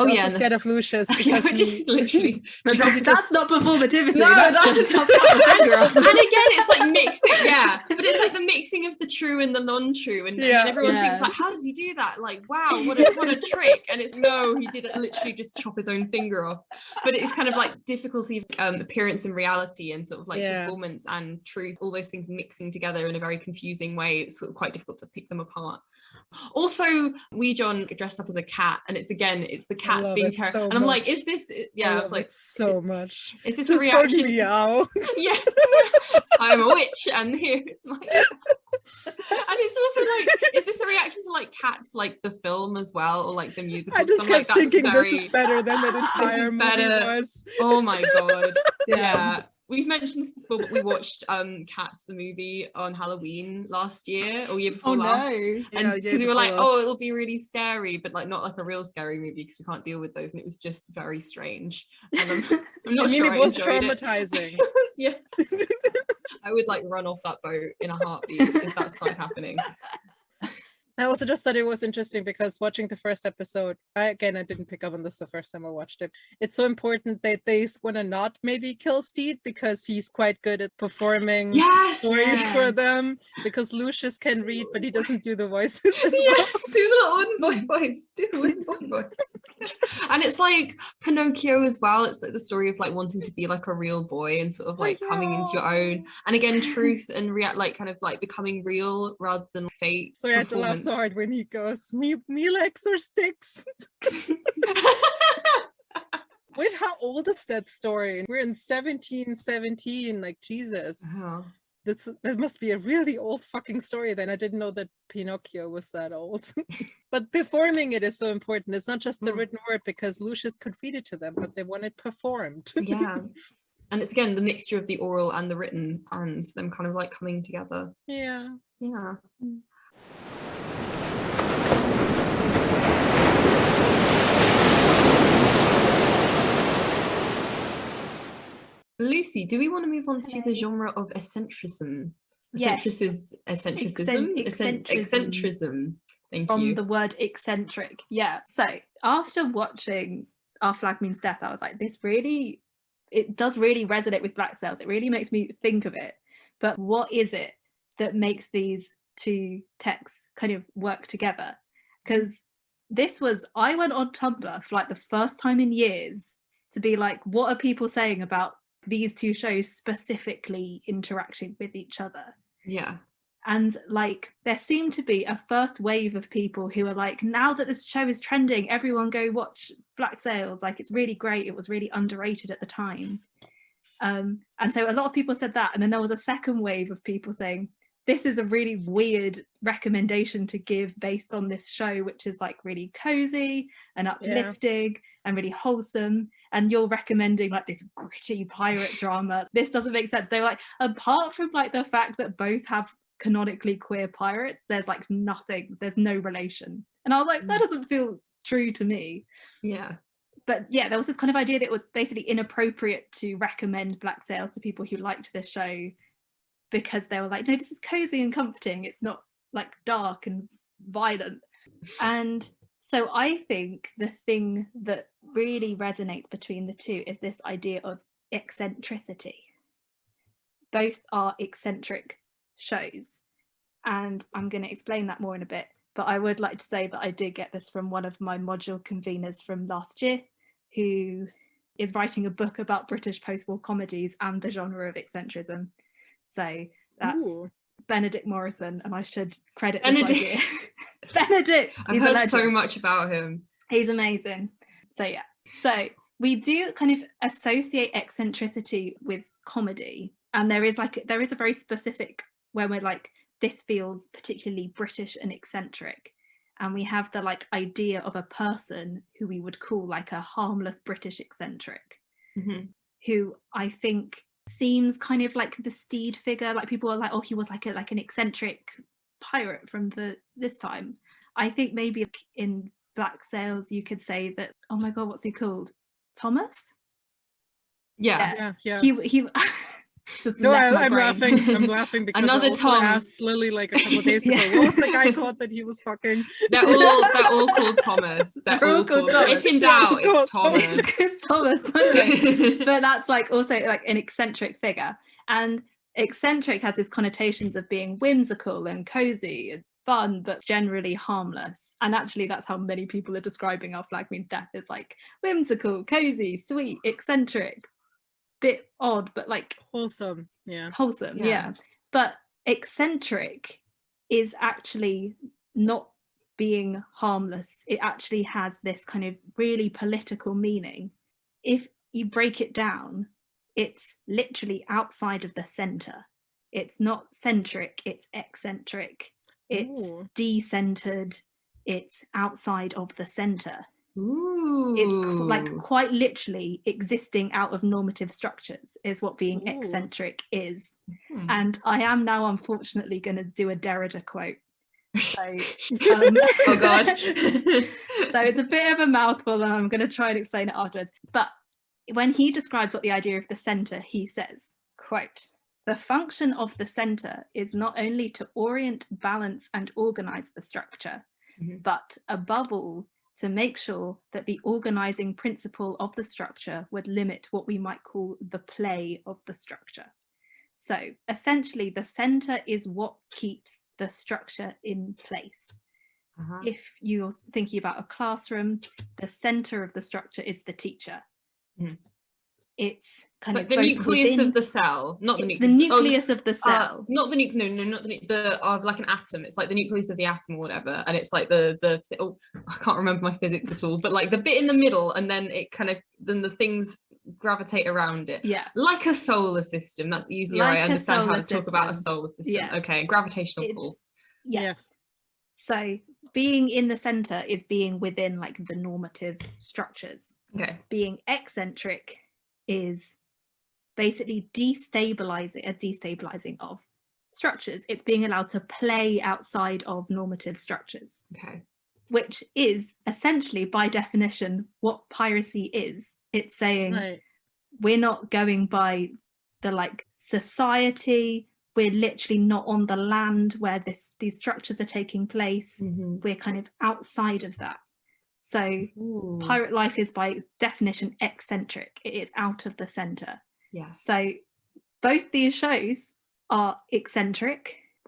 Oh They're yeah, also and scared of Lucius because yeah, he- literally. Because That's just- not performativity. No, that's that's- just chop the finger off. and again it's like mixing yeah. But it's like the mixing of the true and the non-true and, and then Yeah. everyone thinks like how does he do that? Like wow what a what a trick. And it's no he did it literally just chop his own finger off. But it's kind of like difficulty of um, appearance and reality and sort of like Yeah. performance and truth all those things mixing together in a very confusing way it's sort of quite difficult to pick them apart also wee john dressed up as a cat and it's again it's the cats being terrified so and i'm like is this uh, yeah i love was like so much. is this a Just going reaction meow. yeah i'm a witch and here's my and it's also like is this a reaction to like cats like the film as well or like the musical I just kept like, thinking very this is better than that entire movie better. was. oh my god yeah we've mentioned this before but we watched um cats the movie on halloween last year or year before Oh last no. and because yeah, we were like last. oh it'll be really scary but like not like a real scary movie because we can't deal with those and it was just very strange and i'm, I'm not I mean, sure it was traumatizing. It yeah i would like run off that boat in a heartbeat if that started happening I also just thought it was interesting because watching the first episode, I, again, I didn't pick up on this the first time I watched it. It's so important that they want to not maybe kill Stede because he's quite good at performing yes, stories yeah. for them. Because Lucius can read, but he doesn't do the voices as yes, well. do the boy voice, do the boy voice. and it's like Pinocchio as well. It's like the story of like wanting to be like a real boy and sort of Oh, like coming into your own. And again, truth and react like kind of like becoming real rather than fake. So I had to laugh hard when he goes, me, me legs or sticks? Wait, how old is that story? We're in 1717, like Jesus. Oh. That's that must be a really old fucking story then. I didn't know that Pinocchio was that old. but performing it is so important. It's not just the Mm. written word because Lucius could read it to them, but they want it performed. yeah. And it's again the mixture of the oral and the written and them kind of like coming together. yeah. Yeah. Lucy, do we want to move on to the genre of eccentricism? Yes. Eccentricism? Eccentricism. Eccentricism. Thank from you. the word eccentric. Yeah. So after watching Our Flag Means Death, I was like, this really, it does really resonate with Black Sails. It really makes me think of it. But what is it that makes these two texts kind of work together? Because this was, I went on Tumblr for like the first time in years to be like, what are people saying about these two shows specifically interacting with each other? yeah. and like there seemed to be a first wave of people who are like now that this show is trending everyone go watch black sails. Like it's really great. It was really underrated at the time. Um and so a lot of people said that. And then there was a second wave of people saying this is a really weird recommendation to give based on this show which is like really cozy and uplifting and really wholesome and you're recommending like this gritty pirate drama. This doesn't make sense. They were like apart from like the fact that both have canonically queer pirates there's like nothing there's no relation. And i was like that mm. doesn't feel true to me. Yeah. but yeah there was this kind of idea that it was basically inappropriate to recommend black sails to people who liked this show because they were like no this is cozy and comforting. It's not like dark and violent. And so i think the thing that really resonates between the two is this idea of eccentricity. Both are eccentric shows and i'm going to explain that more in a bit but i would like to say that i did get this from one of my module conveners from last year who is writing a book about british post-war comedies and the genre of eccentricism. So that's Ooh. benedict morrison and i should credit this idea benedict I've heard so much about him. He's amazing. So yeah. So we do kind of associate eccentricity with comedy. And there is like there is a very specific when we're like, this feels particularly British and eccentric. And we have the like idea of a person who we would call like a harmless British eccentric, Mhm. who I think seems kind of like the Stede figure. Like people are like, oh, he was like a like an eccentric pirate from the this time. I think maybe in Black Sails you could say that. Oh my god, what's he called? Thomas. Yeah. Yeah, yeah. He he. No, I, I'm brain. laughing. I'm laughing because Another I also Tom. asked Lily like a couple days ago, Yeah. what was the guy called that he was fucking? They're all they're all called Thomas. They're, They're all all called called. Thomas. If in doubt, it's Thomas. it's Thomas. anyway. but that's like also like an eccentric figure and eccentric has these connotations of being whimsical and cozy and fun but generally harmless and actually that's how many people are describing our flag means death is like whimsical cozy sweet eccentric bit odd but like Wholesome. Yeah. wholesome Yeah. yeah. but eccentric is actually not being harmless it actually has this kind of really political meaning if you break it down it's literally outside of the center it's not centric it's eccentric it's Ooh. decentered it's outside of the center Ooh. it's like quite literally existing out of normative structures is what being Ooh. eccentric is Hmm. and I am now unfortunately going to do a Derrida quote. So, um, oh god. so it's a bit of a mouthful, and I'm going to try and explain it afterwards. But when he describes what the idea of the centre, he says, "quote the function of the center is not only to orient, balance and organize the structure, mm -hmm. but above all, to make sure that the organizing principle of the structure would limit what we might call the play of the structure. So essentially the center is what keeps the structure in place. Uh -huh. If you're thinking about a classroom, the center of the structure is the teacher. Mm it's kind so of the nucleus within, of the cell, not the nucleus. The nucleus oh, of the uh, cell. Uh, not the nucleus. No, no, not the the of like an atom. It's like the nucleus of the atom or whatever, and it's like the the oh, I can't remember my physics at all, but like the bit in the middle, and then it kind of then the things gravitate around it. Yeah. Like a solar system. That's easier. Like I understand how to system. talk about a solar system. Yeah. Okay. Gravitational it's, pull. Yeah. Yes. So being in the center is being within like the normative structures. Okay. Being eccentric is basically destabilizing a destabilizing of structures. It's being allowed to play outside of normative structures. Okay. Which is essentially by definition what piracy is. It's saying right. we're not going by the like society, we're literally not on the land where this these structures are taking place. Mm -hmm. We're kind of outside of that. So Ooh. pirate life is by definition eccentric. It is out of the center. Yeah. So both these shows are eccentric.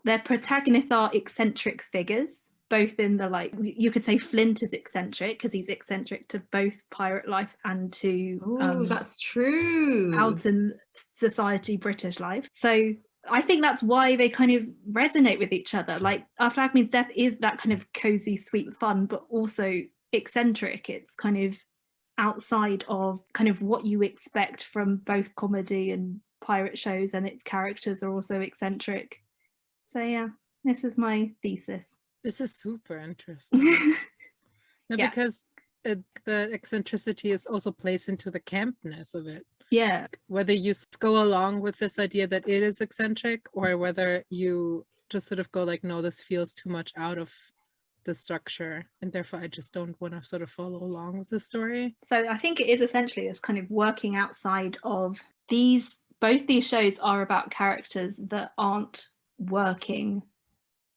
Their protagonists are eccentric figures, both in the like, you could say Flint is eccentric because he's eccentric to both pirate life and to Oh, um, that's true. Out in society British life. So I think that's why they kind of resonate with each other. Like Our Flag Means Death is that kind of cozy, sweet fun, but also eccentric. It's kind of outside of kind of what you expect from both comedy and pirate shows and its characters are also eccentric. So yeah, this is my thesis. This is super interesting. no, yeah. Because it, the eccentricity is also placed into the campness of it. Yeah. Whether you go along with this idea that it is eccentric or whether you just sort of go like, no, this feels too much out of the structure and therefore I just don't want to sort of follow along with the story. So I think it is essentially this kind of working outside of these, both these shows are about characters that aren't working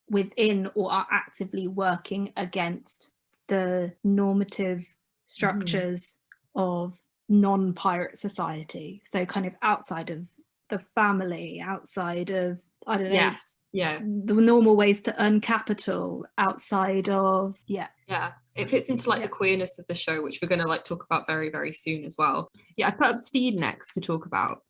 within or are actively working against the normative mm. structures mm. of non-pirate society. So kind of outside of the family, outside of I don't know. Yes. Yeah. The normal ways to earn capital outside of yeah. Yeah. It fits into like yeah. the queerness of the show, which we're gonna like talk about very, very soon as well. Yeah, I put up Stede next to talk about.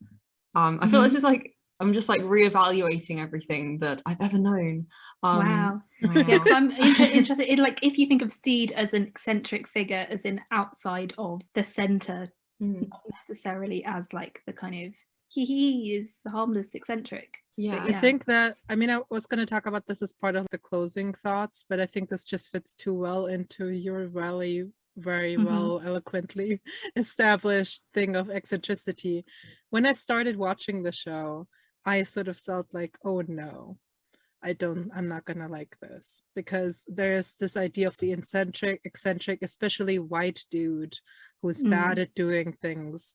Um, I feel mm -hmm. this is like I'm just like reevaluating everything that I've ever known. Um, wow. wow. yeah, so I'm inter interested in like if you think of Stede as an eccentric figure, as in outside of the center, mm. not necessarily as like the kind of he he is harmless eccentric. Yeah. I think that, I mean, I was going to talk about this as part of the closing thoughts, but I think this just fits too well into your really very mm -hmm. well eloquently established thing of eccentricity. When I started watching the show, I sort of felt like, oh no, I don't, I'm not gonna like this because there's this idea of the eccentric, eccentric, especially white dude who's mm bad at doing things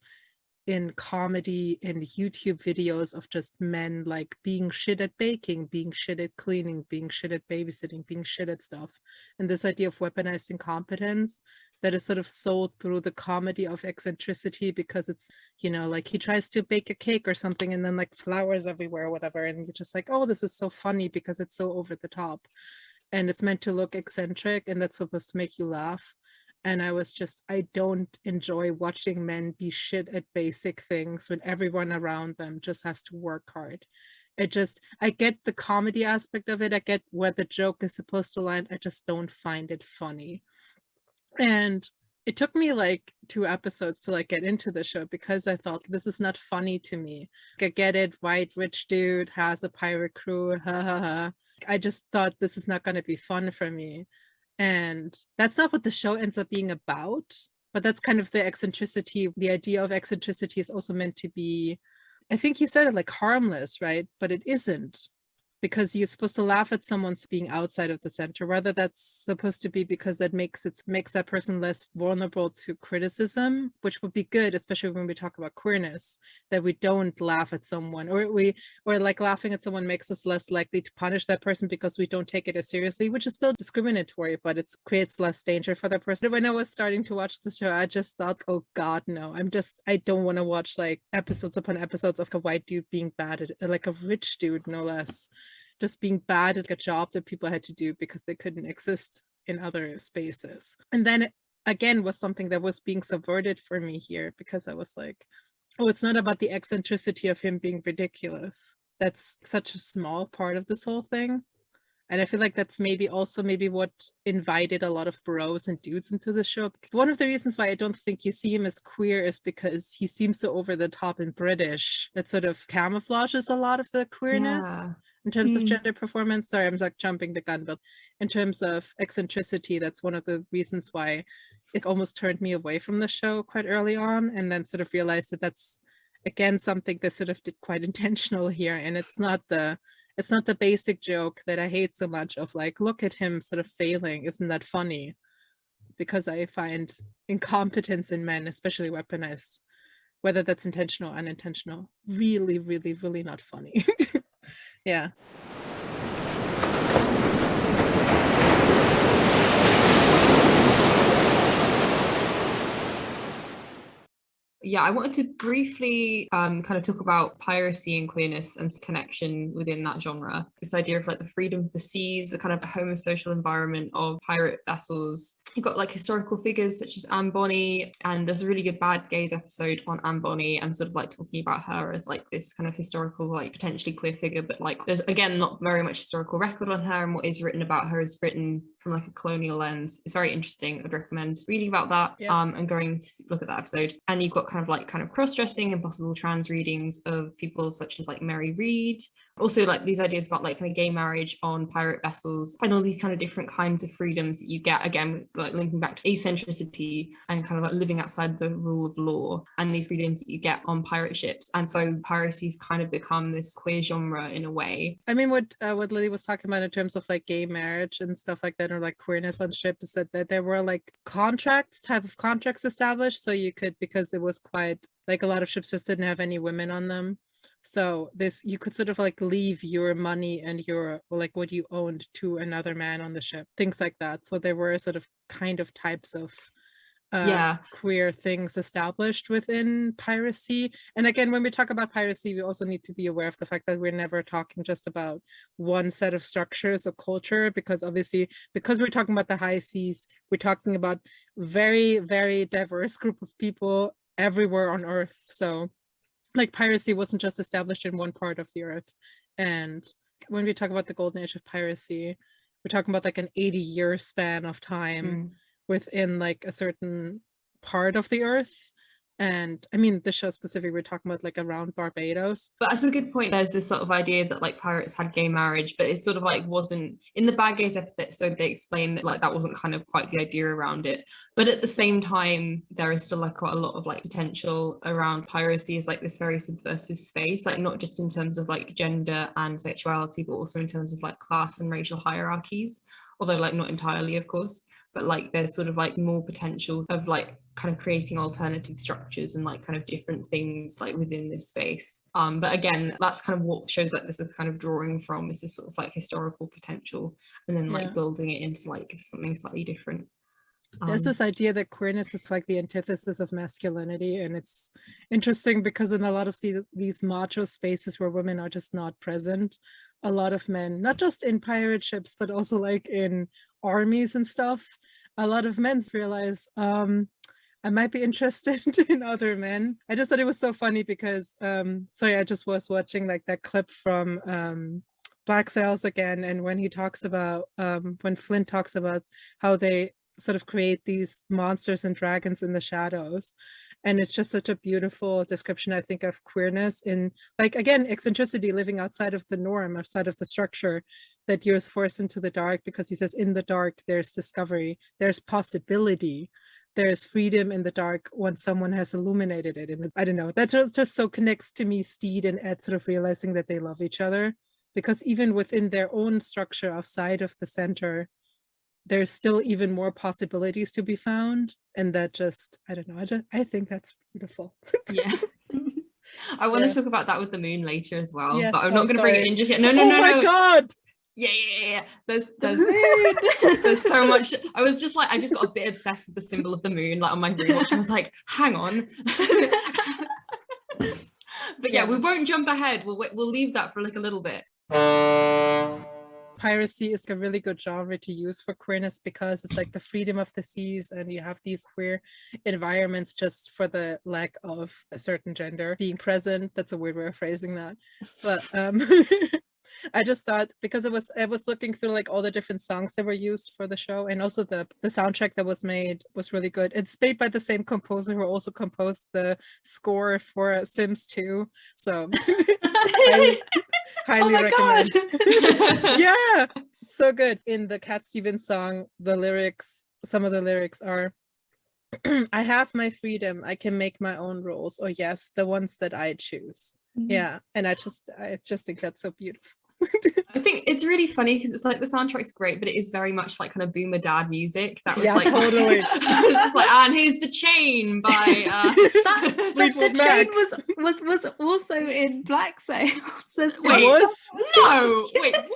in comedy in YouTube videos of just men like being shit at baking, being shit at cleaning, being shit at babysitting, being shit at stuff. And this idea of weaponized incompetence that is sort of sold through the comedy of eccentricity because it's, you know, like he tries to bake a cake or something and then like flowers everywhere or whatever. And you're just like, oh, this is so funny because it's so over the top. And it's meant to look eccentric and that's supposed to make you laugh and I was just, I don't enjoy watching men be shit at basic things when everyone around them just has to work hard. It just, I get the comedy aspect of it. I get where the joke is supposed to land. I just don't find it funny. And it took me like two episodes to like get into the show because I thought this is not funny to me. I get it, white rich dude has a pirate crew, ha ha ha. I just thought this is not going to be fun for me. And that's not what the show ends up being about, but that's kind of the eccentricity. The idea of eccentricity is also meant to be, I think you said it like harmless, right? But it isn't. Because you're supposed to laugh at someone's being outside of the center whether that's supposed to be because that makes it makes that person less vulnerable to criticism which would be good especially when we talk about queerness that we don't laugh at someone or we or like laughing at someone makes us less likely to punish that person because we don't take it as seriously which is still discriminatory but it creates less danger for that person. When i was starting to watch the show i just thought oh god no. I'm just i don't want to watch like episodes upon episodes of a white dude being bad at like a rich dude no less just being bad at a job that people had to do because they couldn't exist in other spaces. And then it, again was something that was being subverted for me here because I was like, oh, it's not about the eccentricity of him being ridiculous. That's such a small part of this whole thing. And I feel like that's maybe also maybe what invited a lot of bros and dudes into the show. One of the reasons why I don't think you see him as queer is because he seems so over the top and British that sort of camouflages a lot of the queerness. Yeah in terms mm. of gender performance sorry i'm like jumping the gun but in terms of eccentricity that's one of the reasons why it almost turned me away from the show quite early on and then sort of realized that that's again something that sort of did quite intentional here and it's not the it's not the basic joke that i hate so much of like look at him sort of failing isn't that funny because i find incompetence in men especially weaponized whether that's intentional or unintentional really really really not funny Yeah. Yeah, I wanted to briefly um, kind of talk about piracy and queerness and connection within that genre. This idea of like the freedom of the seas, the kind of homosocial environment of pirate vessels. You've got like historical figures such as Anne Bonny, and there's a really good Bad Gays episode on Anne Bonny and sort of like talking about her as like this kind of historical, like potentially queer figure, but like there's again not very much historical record on her, and what is written about her is written from like a colonial lens. It's very interesting. I'd recommend reading about that yeah. um, and going to look at that episode. And you've got kind of like kind of cross-dressing and possible trans readings of people such as like Mary Read, also like these ideas about like kind of gay marriage on pirate vessels and all these kind of different kinds of freedoms that you get again like linking back to eccentricity and kind of like living outside the rule of law and these freedoms that you get on pirate ships. And so piracy's kind of become this queer genre in a way. I mean what uh, what lily was talking about in terms of like gay marriage and stuff like that or like queerness on ships is that, that there were like contracts type of contracts established. So you could because it was quite like a lot of ships just didn't have any women on them so this you could sort of like leave your money and your like what you owned to another man on the ship things like that. So there were sort of kind of types of uh, yeah. queer things established within piracy. And again when we talk about piracy we also need to be aware of the fact that we're never talking just about one set of structures or culture because obviously because we're talking about the high seas we're talking about very very diverse group of people everywhere on earth. So like piracy wasn't just established in one part of the earth and when we talk about the golden age of piracy we're talking about like an 80 year span of time mm. within like a certain part of the earth and I mean the show specifically we're talking about like around Barbados. But that's a good point. There's this sort of idea that like pirates had gay marriage, but it sort of like wasn't in the Bad Gays episode. They explained that like that wasn't kind of quite the idea around it. But at the same time, there is still like quite a lot of like potential around piracy as like this very subversive space, like not just in terms of like gender and sexuality, but also in terms of like class and racial hierarchies. Although like not entirely, of course but like there's sort of like more potential of like kind of creating alternative structures and like kind of different things like within this space um but again that's kind of what shows like this is kind of drawing from is this sort of like historical potential and then like yeah. building it into like something slightly different there's um, this idea that queerness is like the antithesis of masculinity and it's interesting because in a lot of see, these macho spaces where women are just not present a lot of men not just in pirate ships but also like in armies and stuff a lot of men realize um I might be interested in other men. I just thought it was so funny because, um, sorry, I just was watching like that clip from um, Black Sails again. And when he talks about, um, when Flint talks about how they sort of create these monsters and dragons in the shadows and it's just such a beautiful description i think of queerness in like again eccentricity living outside of the norm outside of the structure that you're forced into the dark because he says in the dark there's discovery there's possibility there's freedom in the dark once someone has illuminated it and i don't know that just, just so connects to me Stede and ed sort of realizing that they love each other because even within their own structure outside of the center, there's still even more possibilities to be found. And that just, I don't know, I, just, I think that's beautiful. yeah. I want Yeah. to talk about that with the moon later as well, Yes, but I'm oh, not going to bring it in just yet. No, no, oh no, my no. God. Yeah, yeah, yeah, yeah. There's, there's, there's so much. I was just like, I just got a bit obsessed with the symbol of the moon, like on my rewatch. I was like, hang on. but yeah, Yeah. we won't jump ahead. We'll we'll leave that for like a little bit. piracy is a really good genre to use for queerness because it's like the freedom of the seas and you have these queer environments just for the lack of a certain gender being present. That's a weird way of phrasing that. But um I just thought because it was I was looking through like all the different songs that were used for the show and also the the soundtrack that was made was really good. It's made by the same composer who also composed the score for Sims 2. So highly, oh highly god. recommend yeah so good in the cat stevens song the lyrics some of the lyrics are i have my freedom i can make my own rules or yes the ones that i choose Mm. yeah and i just i just think that's so beautiful I think it's really funny because it's like the soundtrack's great, but it is very much like kind of boomer dad music. That was Yeah, like totally. like, and here's the chain by uh That, the, the chain was was was also in Black Sails as it well. Wait, was no, wait, what?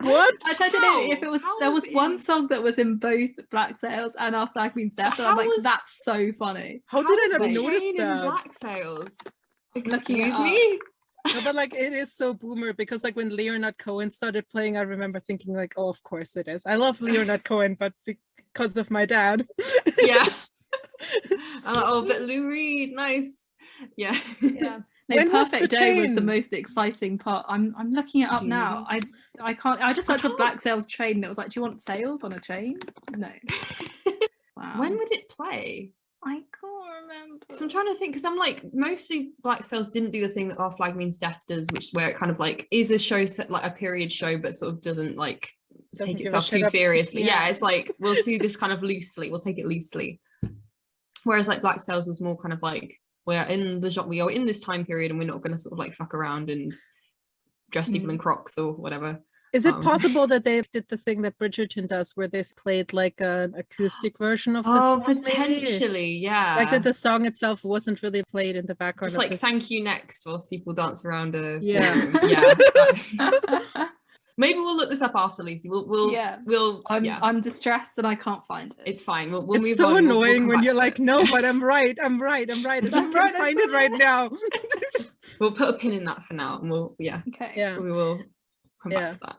what Actually, I don't know if it was. How there was was one in- song that was in both Black Sails and Our Flag Means Death, and I'm like, was- that's so funny. how did i not notice that Black sails. Excuse up. Me. No, but like it is so boomer because like when Leonard Cohen started playing, I remember thinking like, oh, of course it is. I love Leonard Cohen, but because of my dad. Yeah. Uh, oh, but Lou Reed, nice. Yeah. Yeah. No, When was the Perfect Day was the most exciting part. I'm I'm looking it up now. I I can't. I just I searched for Black Sails train. And it was like, do you want sails on a chain? No. Wow. When would it play? I can't remember. So I'm trying to think because I'm like mostly Black Sails didn't do the thing that Our Flag Means Death does, which is where it kind of like is a show set like a period show, but sort of doesn't like Doesn't take itself too up- seriously. Yeah. Yeah. it's like we'll do this kind of loosely. We'll take it loosely. Whereas like Black Sails was more kind of like we're in the genre, we are in this time period, and we're not going to sort of like fuck around and dress people Mm. in Crocs or whatever. Is it Um, possible that they did the thing that Bridgerton does, where they s- played like an acoustic version of the Oh, song? maybe? potentially, yeah. Like that the song itself wasn't really played in the background. Just like the- thank you next whilst people dance around a Yeah. yeah. Maybe we'll look this up after Lucy. We'll we'll Yeah. we'll I'm yeah. I'm distressed and I can't find it. It's fine. We'll, we'll it's move so on. We'll- we'll annoying when you're like, it. no, but I'm right. I'm right. I'm right. I just I'm can't right, I find said it right now. We'll put a pin in that for now, and we'll yeah, okay. yeah. we will come Yeah. back to that.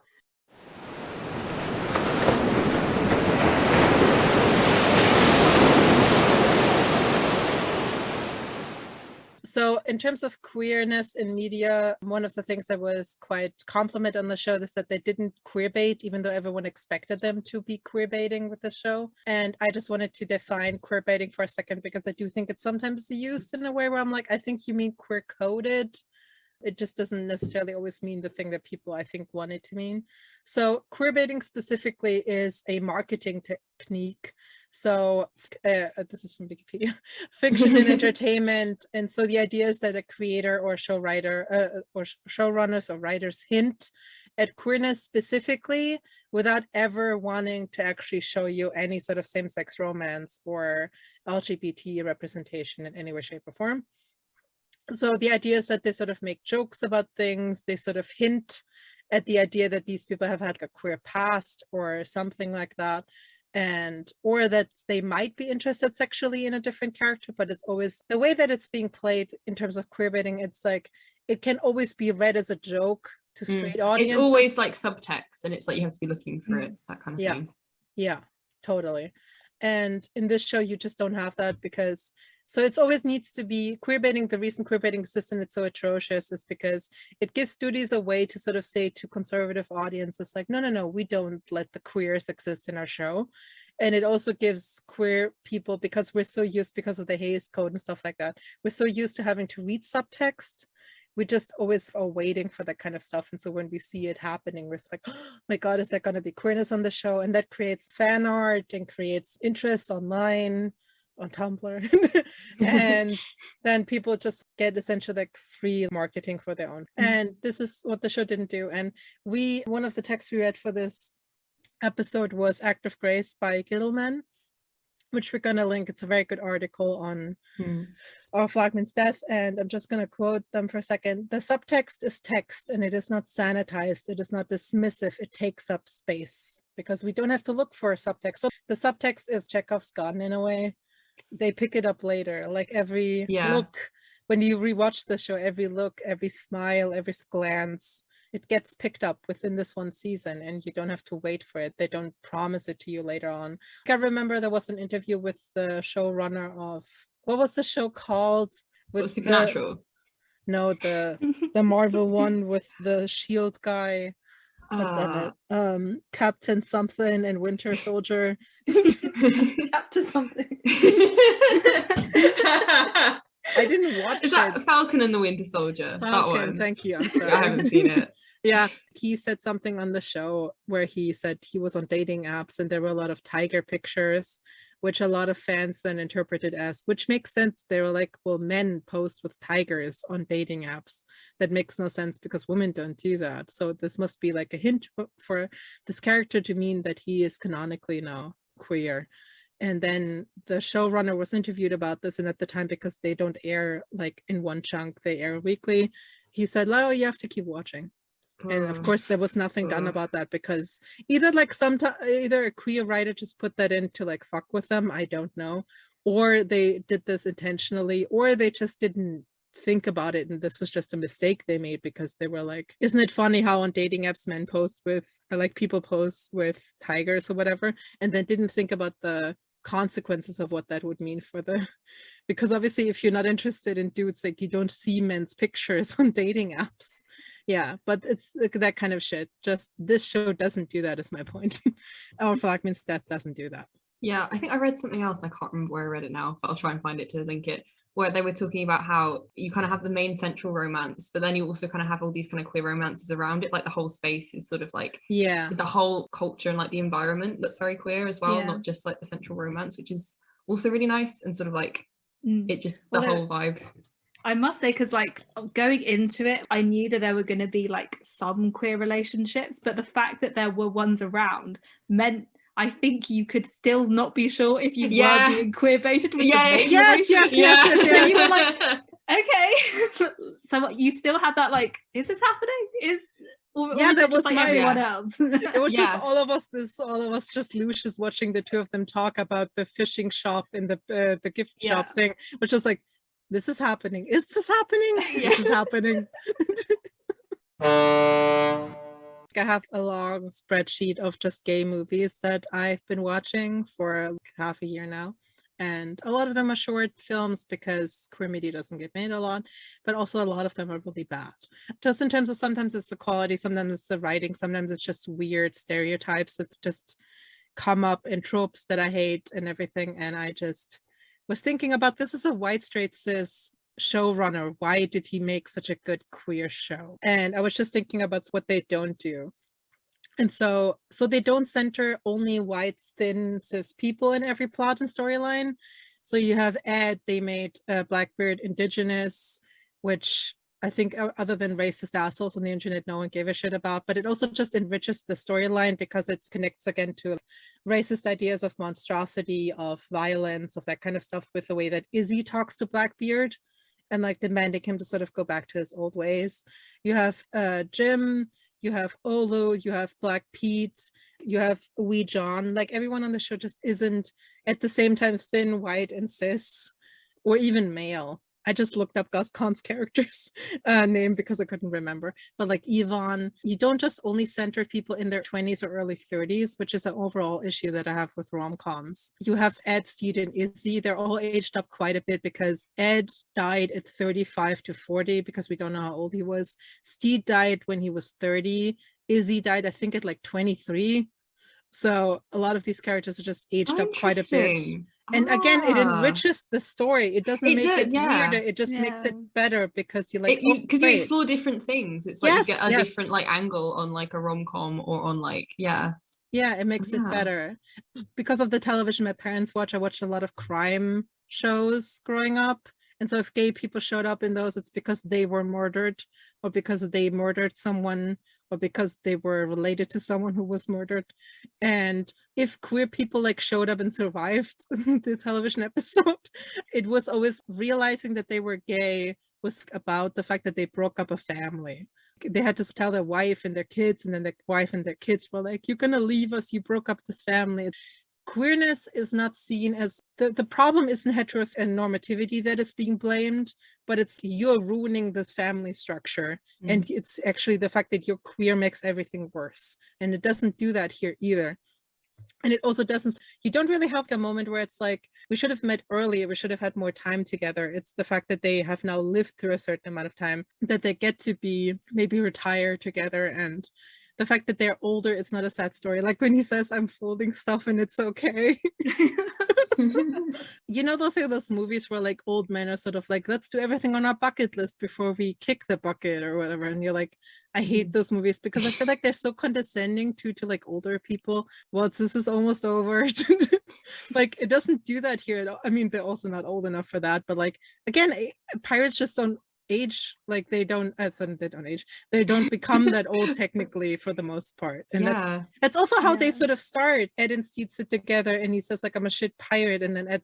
So in terms of queerness in media, one of the things that was quite compliment on the show is that they didn't queer bait, even though everyone expected them to be queer baiting with the show. And I just wanted to define queer baiting for a second because I do think it's sometimes used in a way where I'm like, I think you mean queer coded. It just doesn't necessarily always mean the thing that people I think want it to mean. So queer baiting specifically is a marketing technique. So uh, this is from Wikipedia fiction and entertainment. And so the idea is that a creator or show writer uh, or sh- showrunners or writers hint at queerness specifically without ever wanting to actually show you any sort of same-sex romance or LGBT representation in any way, shape or form. So the idea is that they sort of make jokes about things, they sort of hint at the idea that these people have had a queer past or something like that and or that they might be interested sexually in a different character but it's always the way that it's being played in terms of queer baiting it's like it can always be read as a joke to Mm. straight audiences It's always like subtext, and it's like you have to be looking for Mm. it. That kind of Yeah. thing. yeah totally and in this show you just don't have that because so it's always needs to be queer baiting the reason queer baiting system is so atrocious is because it gives studios a way to sort of say to conservative audiences like no no no we don't let the queers exist in our show. And it also gives queer people because we're so used because of the Hays code and stuff like that we're so used to having to read subtext we just always are waiting for that kind of stuff. And so when we see it happening we're like oh my god is there going to be queerness on the show? And that creates fan art and creates interest online on Tumblr. and then people just get essentially like free marketing for their own. Mhm. And this is what the show didn't do. And we, one of the texts we read for this episode was Act of Grace by Gittleman, which we're going to link. It's a very good article on Hmm. Our Flag Means Death, and I'm just going to quote them for a second. The subtext is text and it is not sanitized, it is not dismissive, it takes up space because we don't have to look for a subtext. So the subtext is Chekhov's gun in a way. They pick it up later, like every Yeah. look, when you rewatch the show, every look, every smile, every glance, it gets picked up within this one season and you don't have to wait for it. They don't promise it to you later on. I remember there was an interview with the showrunner of what was the show called? The- Supernatural. no, the the Marvel one with the Shield guy, Ah. um, Captain something and Winter Soldier. Captain something. I didn't watch Is that it. Falcon and the Winter Soldier? that one. thank you. I'm sorry. I haven't seen it. Yeah, he said something on the show where he said he was on dating apps and there were a lot of tiger pictures, which a lot of fans then interpreted as, which makes sense. They were like, well, men post with tigers on dating apps. That makes no sense because women don't do that. So this must be like a hint for- this character to mean that he is canonically now queer. And then the showrunner was interviewed about this, and at the time, because they don't air like in one chunk, they air weekly. He said, "Oh, you have to keep watching." And of Oh. course there was nothing done about that because either like sometimes either a queer writer just put that in to like fuck with them i don't know or they did this intentionally or they just didn't think about it and this was just a mistake they made because they were like isn't it funny how on dating apps men post with uh, like people post with tigers or whatever and then didn't think about the consequences of what that would mean for the because obviously if you're not interested in dudes like you don't see men's pictures on dating apps yeah but it's like that kind of shit just this show doesn't do that is my point or Flag Means Death doesn't do that Yeah, I think I read something else and I can't remember where I read it now, but I'll try and find it to link it. Where they were talking about how you kind of have the main central romance, but then you also kind of have all these kind of queer romances around it. Like the whole space is sort of like yeah the whole culture and like the environment that's very queer as well, Yeah. not just like the central romance, which is also really nice and sort of like Mm. it just the Well, whole vibe. I must say, because like going into it, I knew that there were going to be like some queer relationships, but the fact that there were ones around meant I think you could still not be sure if you Yeah. were being queer baited with Yeah, the yes, yes, yes, yes, So you were like, okay. so what, you still had that like, is this happening? Is or, or Yeah, that it was like everyone else? it was Yeah. just all of us this all of us just Lucius watching the two of them talk about the fishing shop in the uh, the gift shop thing which is like this is happening is this happening this is happening I have a long spreadsheet of just gay movies that I've been watching for like half a year now. And a lot of them are short films because queer media doesn't get made a lot, but also a lot of them are really bad. Just in terms of sometimes it's the quality, sometimes it's the writing, sometimes it's just weird stereotypes that's just come up in tropes that I hate and everything. And I just was thinking about this is a white straight cis showrunner. Why did he make such a good queer show? And I was just thinking about what they don't do. And so, so they don't center only white, thin, cis people in every plot and storyline. So you have Ed, they made uh, Blackbeard indigenous, which I think other than racist assholes on the internet, no one gave a shit about, but it also just enriches the storyline because it connects again to racist ideas of monstrosity, of violence, of that kind of stuff with the way that Izzy talks to Blackbeard and like demanding him to sort of go back to his old ways. You have uh, Jim, you have Olu, you have Black Pete, you have Wee John. Like everyone on the show just isn't at the same time thin, white, and cis, or even male. I just looked up Guz Khan's character's uh, name because I couldn't remember. But like Ivan, you don't just only center people in their 20s or early 30s, which is an overall issue that I have with rom-coms. You have Ed, Stede, and Izzy. They're all aged up quite a bit because Ed died at 35 to 40 because we don't know how old he was. Stede died when he was 30. Izzy died, I think, at like 23. So a lot of these characters are just aged up quite a bit Interesting. and again it Ah. enriches the story it doesn't It make does, it yeah. weirder it just makes it better because you're like It- you oh, because you explore different things. It's like Yes, you get a yes. different like angle on like a rom com or on like yeah. Yeah, it makes Yeah. it better. Because of the television my parents watch, I watched a lot of crime shows growing up. And so if gay people showed up in those, it's because they were murdered or because they murdered someone or because they were related to someone who was murdered. And if queer people like showed up and survived the television episode, it was always realizing that they were gay was about the fact that they broke up a family. They had to tell their wife and their kids, and then their wife and their kids were like, You're gonna leave us, you broke up this family. Queerness is not seen as the, the problem isn't heteros and normativity that is being blamed, but it's you're ruining this family structure. Mm. And it's actually the fact that you're queer makes everything worse. And it doesn't do that here either and it also doesn't you don't really have a moment where it's like we should have met earlier we should have had more time together it's the fact that they have now lived through a certain amount of time that they get to be maybe retire together and the fact that they're older it's not a sad story. Like when he says i'm folding stuff and it's okay. You know those those movies where like old men are sort of like let's do everything on our bucket list before we kick the bucket or whatever and you're like i hate those movies because i feel like they're so condescending to to like older people. Well this is almost over. Like it doesn't do that here at all. i mean they're also not old enough for that but like again pirates just don't age like they don't uh, so they don't age they don't become that old technically for the most part and that's yeah. that's also how they sort of start. Ed and Stede sit together and he says like I'm a shit pirate and then Ed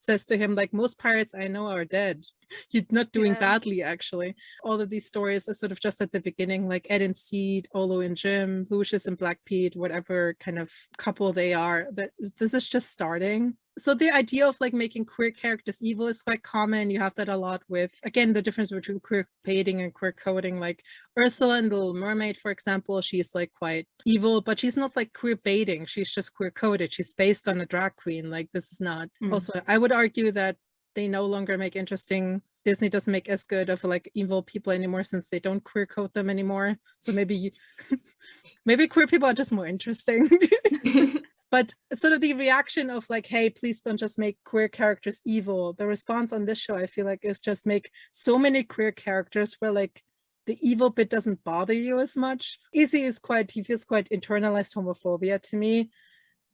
says to him like most pirates I know are dead. You're not doing Yeah. badly actually. All of these stories are sort of just at the beginning like Ed and Stede, Olu and Jim, Lucius and Black Pete, whatever kind of couple they are. That this is just starting. So the idea of like making queer characters evil is quite common. You have that a lot with again the difference between queer baiting and queer coding. Like Ursula in The Little Mermaid, for example, she's like quite evil, but she's not like queer baiting. She's just queer coded. She's based on a drag queen. Like this is not. Mm. Also, I would argue that they no longer make interesting. Disney doesn't make as good of like evil people anymore since they don't queer code them anymore. So maybe you, maybe queer people are just more interesting. but it's sort of the reaction of like hey please don't just make queer characters evil. The response on this show i feel like is just make so many queer characters where like the evil bit doesn't bother you as much. Izzy is quite he feels quite internalized homophobia to me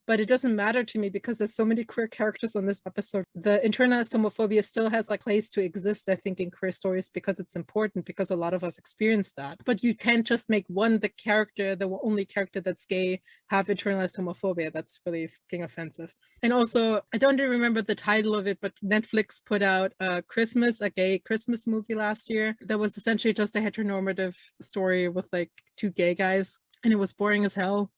but it doesn't matter to me because there's so many queer characters on this episode. The internalized homophobia still has a place to exist, I think, in queer stories because it's important because a lot of us experience that. But you can't just make one the character, the only character that's gay, have internalized homophobia. That's really fucking offensive. And also, I don't remember the title of it, but Netflix put out a Christmas, a gay Christmas movie last year that was essentially just a heteronormative story with like two gay guys, and it was boring as hell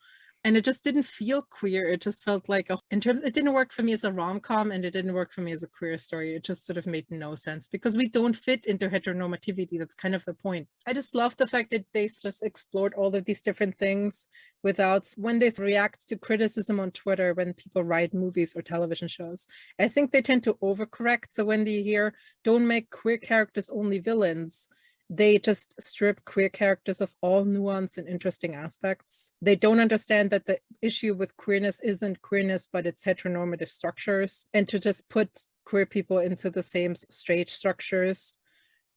and it just didn't feel queer it just felt like a in terms it didn't work for me as a rom-com and it didn't work for me as a queer story it just sort of made no sense because we don't fit into heteronormativity that's kind of the point. I just love the fact that they just explored all of these different things without when they react to criticism on twitter when people write movies or television shows i think they tend to overcorrect so when they hear don't make queer characters only villains they just strip queer characters of all nuance and interesting aspects. They don't understand that the issue with queerness isn't queerness, but it's heteronormative structures. And to just put queer people into the same straight structures,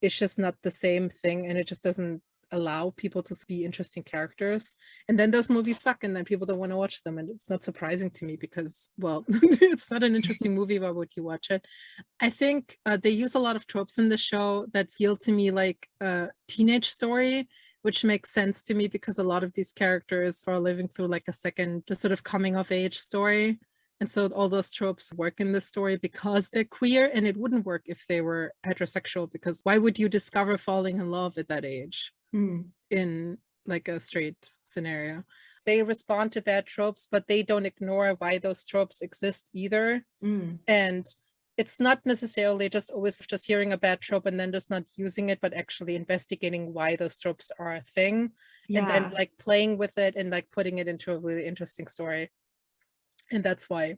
it's just not the same thing. And it just doesn't allow people to be interesting characters. And then those movies suck and then people don't want to watch them. And it's not surprising to me because, well, it's not an interesting movie. Why would you watch it? I think uh, they use a lot of tropes in the show that feel to me like a teenage story, which makes sense to me because a lot of these characters are living through like a second, just sort of coming of age story. And so all those tropes work in this story because they're queer and it wouldn't work if they were heterosexual because why would you discover falling in love at that age Mm. in like a straight scenario? They respond to bad tropes, but they don't ignore why those tropes exist either Mm. and it's not necessarily just always just hearing a bad trope and then just not using it but actually investigating why those tropes are a thing Yeah. and then like playing with it and like putting it into a really interesting story and that's why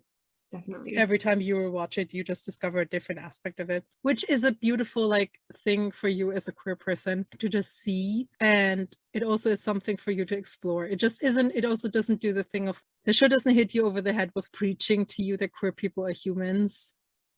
definitely. every time you watch it you just discover a different aspect of it which is a beautiful like thing for you as a queer person to just see. And it also is something for you to explore. It just isn't it also doesn't do the thing of the show doesn't hit you over the head with preaching to you that queer people are humans.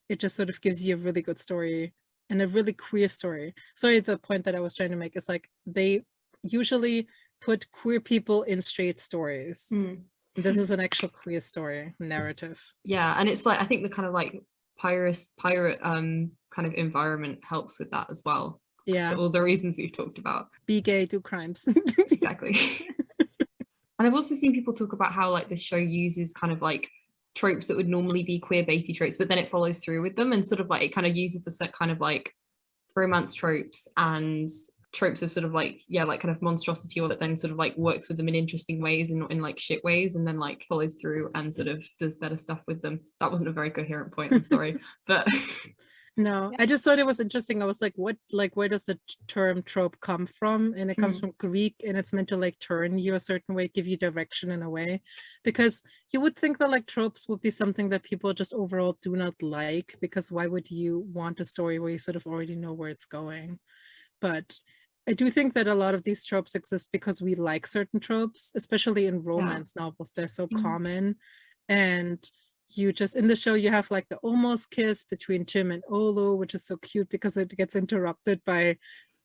It just sort of gives you a really good story and a really queer story. Sorry the point that i was trying to make is like they usually put queer people in straight stories. Mm. This is an actual queer story narrative. Yeah, and it's like I think the kind of like pirate pirate um kind of environment helps with that as well. Yeah. All the reasons we've talked about. Be gay, do crimes. exactly. and I've also seen people talk about how like this show uses kind of like tropes that would normally be queer baity tropes, but then it follows through with them and sort of like it kind of uses the set kind of like romance tropes and tropes of sort of like yeah like kind of monstrosity or that then sort of like works with them in interesting ways and not in like shit ways and then like follows through and sort of does better stuff with them. That wasn't a very coherent point i'm sorry but no i just thought it was interesting. I was like what like where does the term trope come from? And it comes mm. from greek and it's meant to like turn you a certain way give you direction in a way. Because you would think that like tropes would be something that people just overall do not like because why would you want a story where you sort of already know where it's going but I do think that a lot of these tropes exist because we like certain tropes, especially in romance yeah. novels. They're so mm -hmm. common. And you just, in the show, you have like the almost kiss between Jim and Olu, which is so cute because it gets interrupted by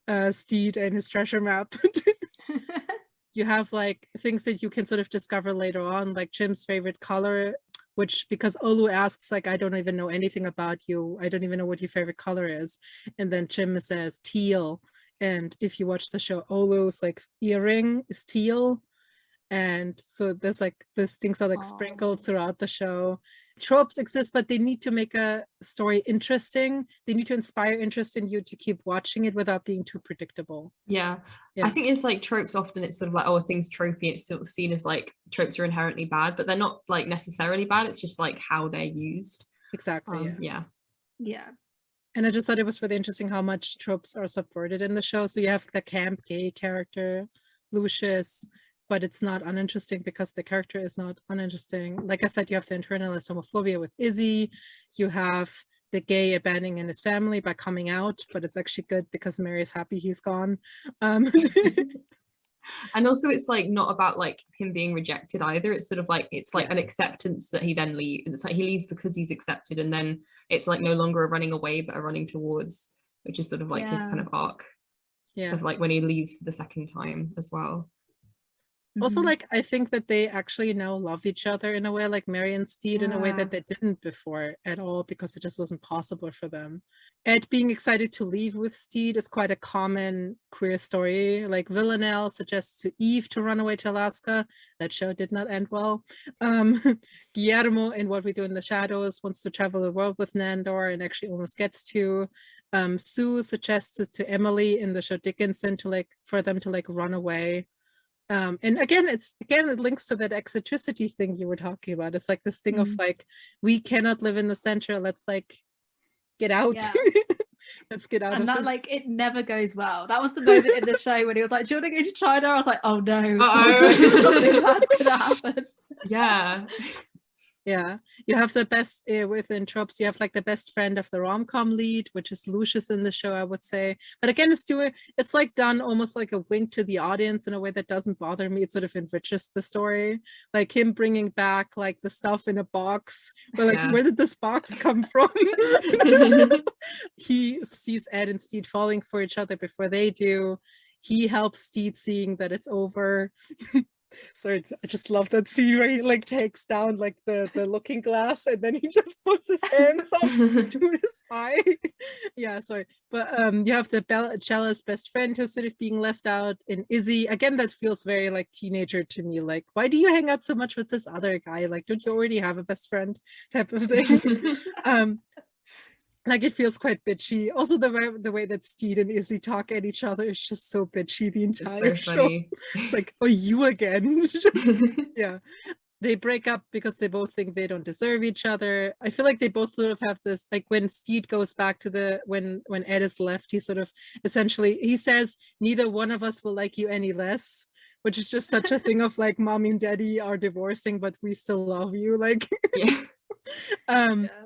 uh, Stede and his treasure map. you have like things that you can sort of discover later on, like Jim's favorite color, which because Olu asks like, I don't even know anything about you. I don't even know what your favorite color is. And then Jim says teal and if you watch the show Olu's like earring is teal and so there's like these things are like oh. sprinkled throughout the show tropes exist but they need to make a story interesting they need to inspire interest in you to keep watching it without being too predictable yeah, yeah. i think it's like tropes often it's sort of like oh things tropey it's sort of seen as like tropes are inherently bad but they're not like necessarily bad it's just like how they're used exactly um, yeah. yeah yeah and I just thought it was really interesting how much tropes are subverted in the show. So you have the camp gay character, Lucius, but it's not uninteresting because the character is not uninteresting. Like I said, you have the internalized homophobia with Izzy. You have the gay abandoning his family by coming out, but it's actually good because Mary's happy he's gone. Um, and also it's like not about like him being rejected either it's sort of like it's like yes. an acceptance that he then leaves it's like he leaves because he's accepted and then it's like no longer a running away but a running towards which is sort of like yeah. his kind of arc yeah of like when he leaves for the second time as well mm -hmm. like i think that they actually now love each other in a way like mary and stede yeah. in a way that they didn't before at all because it just wasn't possible for them. Ed being excited to leave with stede is quite a common queer story. Like villanelle suggests to eve to run away to alaska. That show did not end well. Um guillermo in what we do in the shadows wants to travel the world with nandor and actually almost gets to. Um sue suggests to emily in the show dickinson to like for them to like run away um and again it's again it links to that eccentricity thing you were talking about it's like this thing mm -hmm. of mm-hmm. like we cannot live in the center let's like get out yeah. let's get out and that this. like it never goes well that was the moment in the show when he was like do you want to go to china i was like oh no uh -oh. that's gonna happen yeah yeah you have the best uh, within tropes you have like the best friend of the rom-com lead which is lucius in the show i would say. But again it's doing it's like done almost like a wink to the audience in a way that doesn't bother me. It sort of enriches the story. Like him bringing back like the stuff in a box but like yeah. where did this box come from? He sees ed and Stede falling for each other before they do. He helps Stede seeing that it's over so I just love that scene where he like takes down like the the looking glass and then he just puts his hands up to his eye. yeah, sorry, but um, you have the Bella jealous best friend who's sort of being left out in Izzy. Again, that feels very like teenager to me. Like, why do you hang out so much with this other guy? Like, don't you already have a best friend? Type of thing. um, like it feels quite bitchy. Also, the way the way that Stede and Izzy talk at each other is just so bitchy the entire so show. It's like, oh, you again? just, yeah. They break up because they both think they don't deserve each other. I feel like they both sort of have this, like when Stede goes back to the, when when Ed is left, he sort of essentially, he says, neither one of us will like you any less which is just such a thing of like mommy and daddy are divorcing, but we still love you. Like, yeah. um, yeah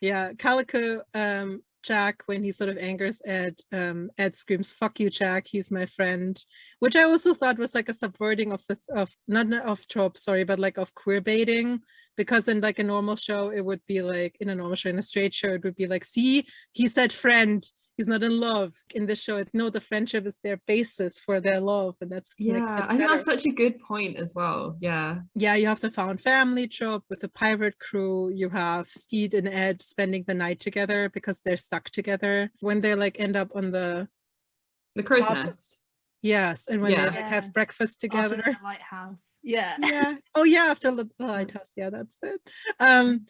yeah, Calico um, Jack, when he sort of angers Ed, um, Ed screams, fuck you, Jack, he's my friend, which I also thought was like a subverting of the, of, not of trope, sorry, but like of queer baiting, because in like a normal show, it would be like, in a normal show, in a straight show, it would be like, see, he said friend, he's not in love in the show no the friendship is their basis for their love and that's yeah i think that's such a good point as well yeah yeah you have the found family trope with the pirate crew you have stede and ed spending the night together because they're stuck together when they like end up on the the crow's top, nest Yes, and when yeah. they like, have breakfast together. After the lighthouse. Yeah. Yeah. Oh yeah, after the lighthouse. Yeah, that's it. Um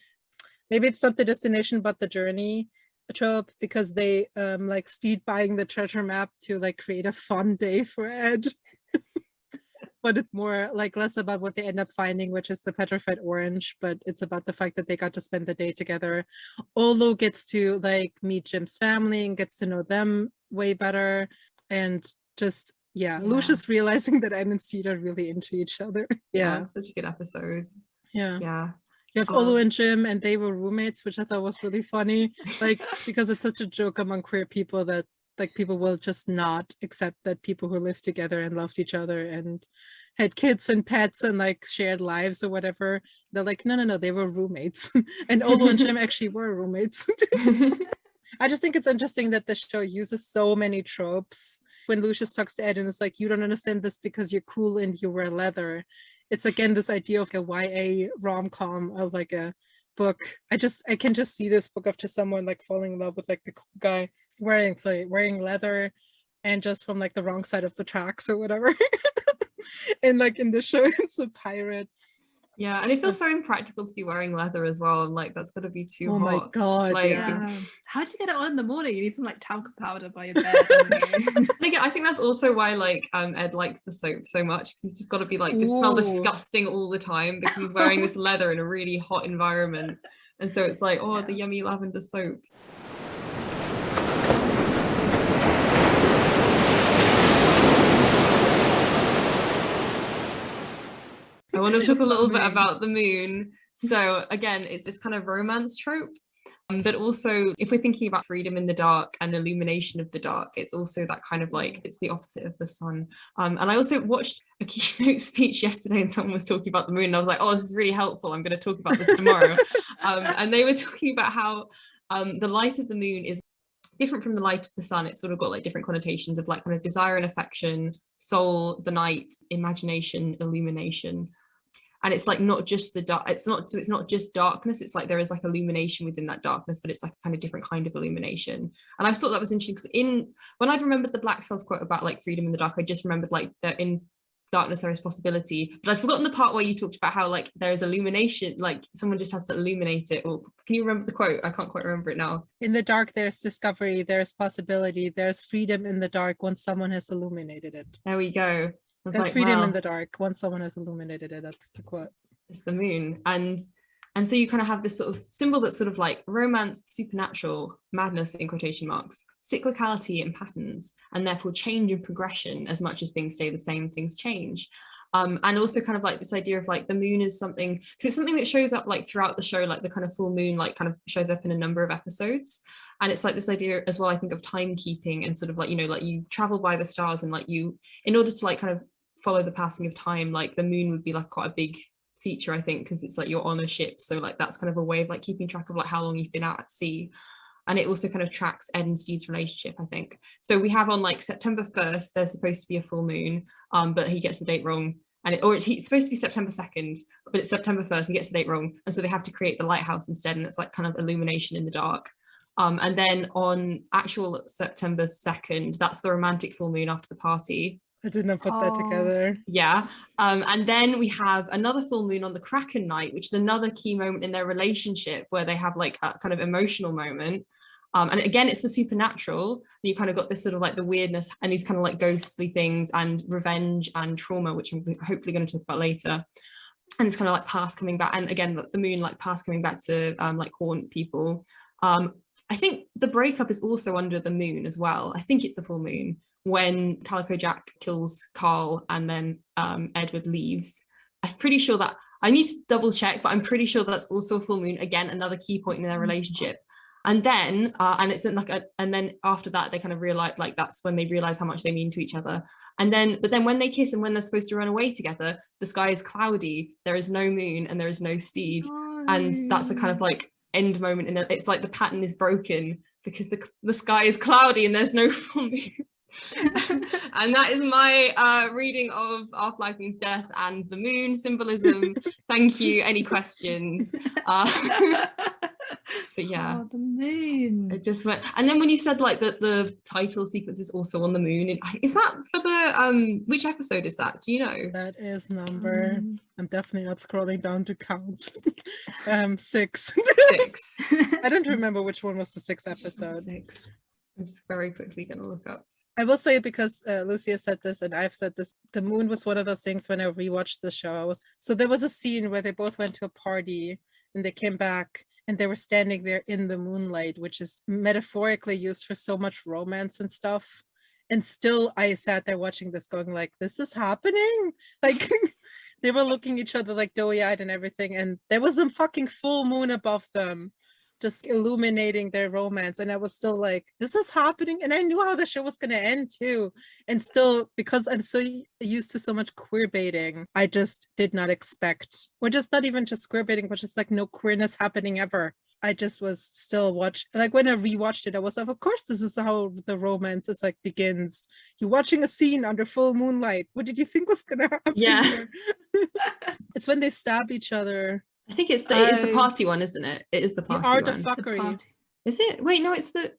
maybe it's not the destination but the journey trope because they um like Stede buying the treasure map to like create a fun day for Ed. but it's more like less about what they end up finding, which is the petrified orange, but it's about the fact that they got to spend the day together. Olu gets to like meet Jim's family and gets to know them way better. And just yeah, yeah. Lucius realizing that Ed and Stede are really into each other. Yeah. yeah such a good episode. Yeah. Yeah. You have Olu and Jim and they were roommates, which I thought was really funny. Like because it's such a joke among queer people that like people will just not accept that people who lived together and loved each other and had kids and pets and like shared lives or whatever. They're like, no, no, no, they were roommates. and Olu and Jim actually were roommates. I just think it's interesting that the show uses so many tropes. When Lucius talks to Ed and it's like, you don't understand this because you're cool and you wear leather. It's again this idea of a YA rom-com of like a book. I just I can just see this book of just someone like falling in love with like the guy wearing sorry wearing leather and just from like the wrong side of the tracks or whatever. and like in the show it's a pirate yeah, and it feels so impractical to be wearing leather as well. And like, that's gotta be too oh hot. Oh my god! Like, yeah. how do you get it on in the morning? You need some like talcum powder by your bed. I think I think that's also why like um Ed likes the soap so much because he's just got to be like just smell disgusting all the time because he's wearing this leather in a really hot environment, and so it's like oh yeah. the yummy lavender soap. I want to talk a little bit about the moon. So again, it's this kind of romance trope. Um, but also, if we're thinking about freedom in the dark and illumination of the dark, it's also that kind of like it's the opposite of the sun. Um, and I also watched a keynote speech yesterday, and someone was talking about the moon. And I was like, "Oh, this is really helpful. I'm going to talk about this tomorrow." um, and they were talking about how um, the light of the moon is different from the light of the sun. It's sort of got like different connotations of like kind of desire and affection, soul, the night, imagination, illumination and it's like not just the dark it's not so it's not just darkness it's like there is like illumination within that darkness but it's like a kind of different kind of illumination. And i thought that was interesting because in when i'd remembered the black cells quote about like freedom in the dark i just remembered like that in darkness there is possibility but i'd forgotten the part where you talked about how like there is illumination like someone just has to illuminate it or can you remember the quote? I can't quite remember it now. In the dark there's discovery there's possibility there's freedom in the dark once someone has illuminated it. There we go there's like, freedom well, in the dark once someone has illuminated it. That's the quote. It's the moon. And and so you kind of have this sort of symbol that's sort of like romance, supernatural, madness in quotation marks, cyclicality and patterns, and therefore change and progression as much as things stay the same, things change. Um, and also kind of like this idea of like the moon is something because it's something that shows up like throughout the show like the kind of full moon like kind of shows up in a number of episodes and it's like this idea as well i think of timekeeping and sort of like you know like you travel by the stars and like you in order to like kind of follow the passing of time like the moon would be like quite a big feature i think because it's like you're on a ship so like that's kind of a way of like keeping track of like how long you've been out at sea and it also kind of tracks Ed and Stede's relationship, I think. So we have on like September 1st, there's supposed to be a full moon, um, but he gets the date wrong. And it, or it's, it's supposed to be September 2nd, but it's September 1st, he gets the date wrong. And so they have to create the lighthouse instead, and it's like kind of illumination in the dark. Um, and then on actual September 2nd, that's the romantic full moon after the party. I did not put that together. Yeah. Um, and then we have another full moon on the Kraken night, which is another key moment in their relationship where they have like a kind of emotional moment. Um, and again, it's the supernatural. You kind of got this sort of like the weirdness and these kind of like ghostly things and revenge and trauma, which I'm hopefully going to talk about later. And it's kind of like past coming back. And again, the moon like past coming back to um, like haunt people. Um, I think the breakup is also under the moon as well. I think it's a full moon when Calico Jack kills Carl and then um, Edward leaves. I'm pretty sure that I need to double check, but I'm pretty sure that's also a full moon. Again, another key point in their relationship. And then, uh, and it's like, a, and then after that, they kind of realize like that's when they realize how much they mean to each other. And then, but then when they kiss and when they're supposed to run away together, the sky is cloudy. There is no moon and there is no stede, oh, and that's a kind of like end moment. And it's like the pattern is broken because the, the sky is cloudy and there's no full moon. and that is my uh, reading of Our Flag Means Death and the moon symbolism. Thank you. Any questions? Uh, but yeah, oh, the moon. it just went. And then when you said like that the title sequence is also on the moon, Is that for the um which episode is that? Do you know? That is number. Um, I'm definitely not scrolling down to count. um, six. Six. I don't remember which one was the sixth episode. Six. I'm just very quickly gonna look up. I will say because uh, Lucia said this and I've said this, the moon was one of those things when I rewatched the show. So there was a scene where they both went to a party and they came back and they were standing there in the moonlight, which is metaphorically used for so much romance and stuff. And still I sat there watching this going like, this is happening? Like they were looking each other like doughy eyed and everything. And there was a fucking full moon above them just illuminating their romance and i was still like this is happening and i knew how the show was going to end too and still because i'm so used to so much queer baiting i just did not expect or just not even just queer baiting but just like no queerness happening ever I just was still watch like when I rewatched it, I was like, of course, this is how the romance is like begins. You're watching a scene under full moonlight. What did you think was gonna happen? Yeah. it's when they stab each other I think it's the it is the Oh. party one, isn't it? It is the party the party art one. of fuckery. Is it? Wait, no, it's the.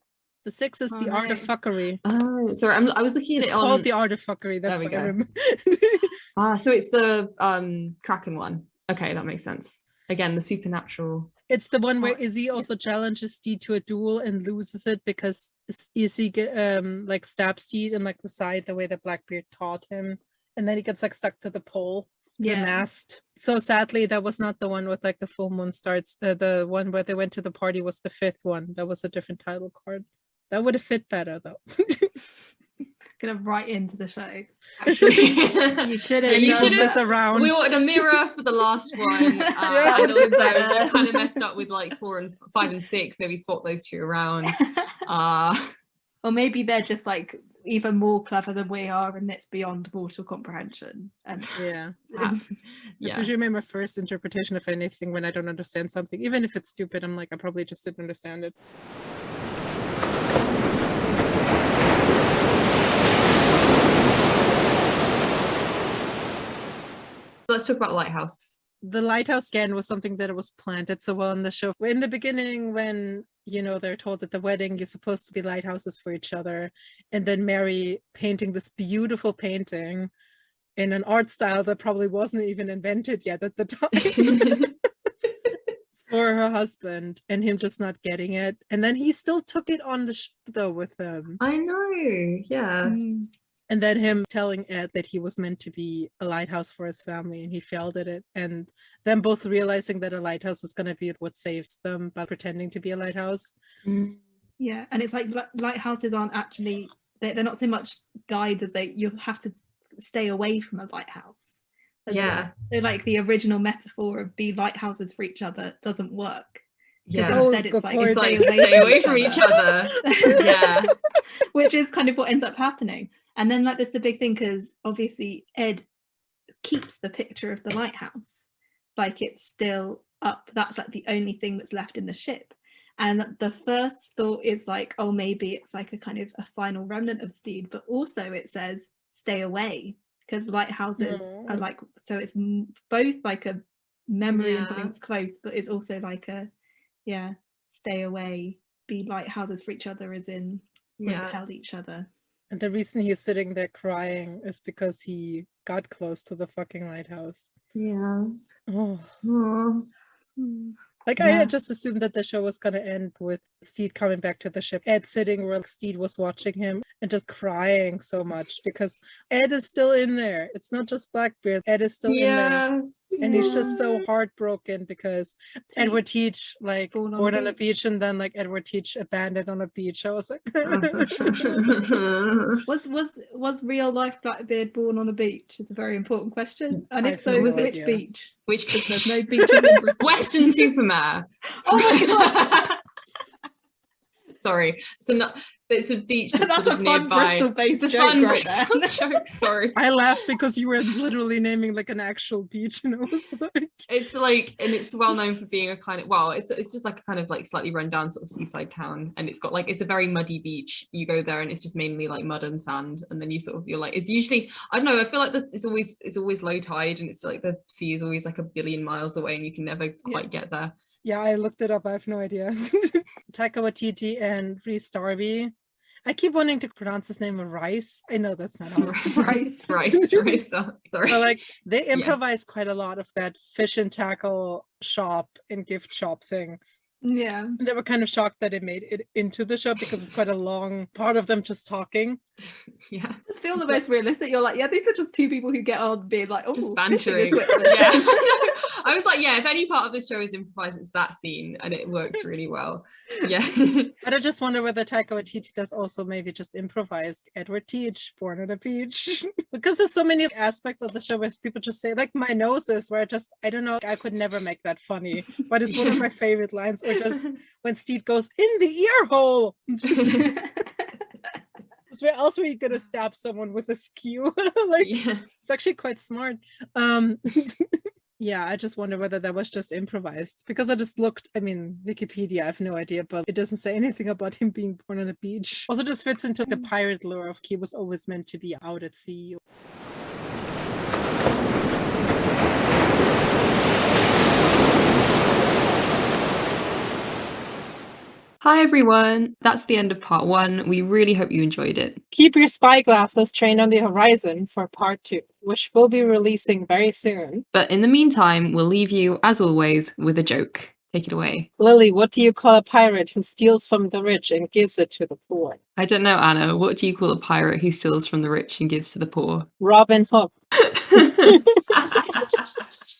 The six is Oh, the art of fuckery. Oh, sorry. I'm, I was looking at It's it on. called the art of fuckery. That's we what I go. remember. Ah, so it's the um Kraken one. Okay, that makes sense. Again, the supernatural. it's the one where Izzy also challenges Stede to a duel and loses it because Is- Izzy get, um like stabs Stede in like the side the way that Blackbeard taught him, and then he gets like stuck to the pole, the Yeah. mast. So sadly, that was not the one with like the full moon starts. Uh, the one where they went to the party was the fifth one. That was a different title card. That would have fit better though. Gonna write into the show. Actually, You should Yeah, have. you should've- this around. we wanted a mirror for the last one, uh, Yeah. and also they kind of messed up with like four and five and six. Maybe swap those two around. Uh, or maybe they're just like even more clever than we are, and it's beyond mortal comprehension. And yeah. perhaps. That's yeah. usually my first interpretation of anything when I don't understand something. Even if it's stupid, I'm like, I probably just didn't understand it. Let's talk about Lighthouse. The lighthouse again was something that was planted so well in the show. In the beginning, when you know they're told at the wedding you're supposed to be lighthouses for each other, and then Mary painting this beautiful painting in an art style that probably wasn't even invented yet at the time. for her husband and him just not getting it and then he still took it on the ship though with them I know. Yeah. Mm, and then him telling ed that he was meant to be a lighthouse for his family and he failed at it and them both realizing that a lighthouse is going to be what saves them by pretending to be a lighthouse Mm. yeah, and it's like li- lighthouses aren't actually they're, they're not so much guides as they you have to stay away from a lighthouse. as well. Yeah. So like the original metaphor of be lighthouses for each other doesn't work. 'cause Yeah. Instead, it's like, point. It's like stay away, stay away from each other. Yeah. which is kind of what ends up happening. And then like there's the big thing because obviously Ed keeps the picture of the lighthouse, like it's still up. That's like the only thing that's left in the ship. And the first thought is like, oh, maybe it's like a kind of a final remnant of Stede, but also it says stay away because lighthouses are like so it's both like a memory and Yeah. something that's close, but it's also like a yeah, stay away, be lighthouses for each other, as in Yeah. repel each other. And the reason he's sitting there crying is because he got close to the fucking lighthouse Yeah. oh Aw. Mm. Like I Yeah. had just assumed that the show was gonna end with Stede coming back to the ship, Ed sitting where Stede was watching him and just crying so much because Ed is still in there. It's not just Blackbeard. Ed is still in there. Yeah. And he's just so heartbroken because Edward Teach like Born born on on, a a beach and then like Edward Teach abandoned on a beach. I was like Was was was real life Blackbeard born on a beach? It's a very important question. Mm, and if have so, no which idea. beach? Which Because there's no beach? beaches in Britain. Weston-super-Mare. Oh my god! Sorry. So not it's a beach that's, That's sort a of fun nearby. Bristol-based It's joke fun right there. Bristol joke, Sorry. I laughed because you were literally naming like an actual beach, and I was like, It's like, and it's well known for being a kind of well, it's it's just like a kind of like slightly run down sort of seaside town, and it's got like it's a very muddy beach. You go there and it's just mainly like mud and sand, and then you sort of you're like it's usually I don't know. I feel like the, it's always it's always low tide, and it's like the sea is always like a billion miles away, and you can never quite get there. Yeah, I looked it up. I have no idea. Taika Waititi and Rhys Darby. I keep wanting to pronounce his name Rice. I know that's not how Rice. Rice, rice. Sorry. but like they improvise quite a lot of that fish and tackle shop and gift shop thing. Yeah. They were kind of shocked that it made it into the show because it's quite a long part of them just talking. yeah. It's still the most realistic. You're like, yeah, these are just two people who get on being like, oh, just bantering. yeah. I was like, yeah, if any part of the show is improvised, it's that scene and it works really well. Yeah. But I just wonder whether Taika Waititi does also maybe just improvise Edward Teach, Born on a Beach, because there's so many aspects of the show where people just say like my noses, where I just I don't know, I could never make that funny, but it's one of my favorite lines. Or just when Stede goes in the ear hole. Where else were you gonna stab someone with a skew? like yeah. it's actually quite smart. Um yeah, I just wonder whether that was just improvised because I just looked, I mean, Wikipedia, I have no idea, but it doesn't say anything about him being born on a beach. Also just fits into the pirate lore of he was always meant to be out at sea. Hi everyone. That's the end of part one. We really hope you enjoyed it. Keep your spyglasses trained on the horizon for part two, which we'll be releasing very soon. But in the meantime, we'll leave you, as always, with a joke. Take it away. Lily, what do you call a pirate who steals from the rich and gives it to the poor? I don't know, Anna. What do you call a pirate who steals from the rich and gives to the poor? Robin Hood.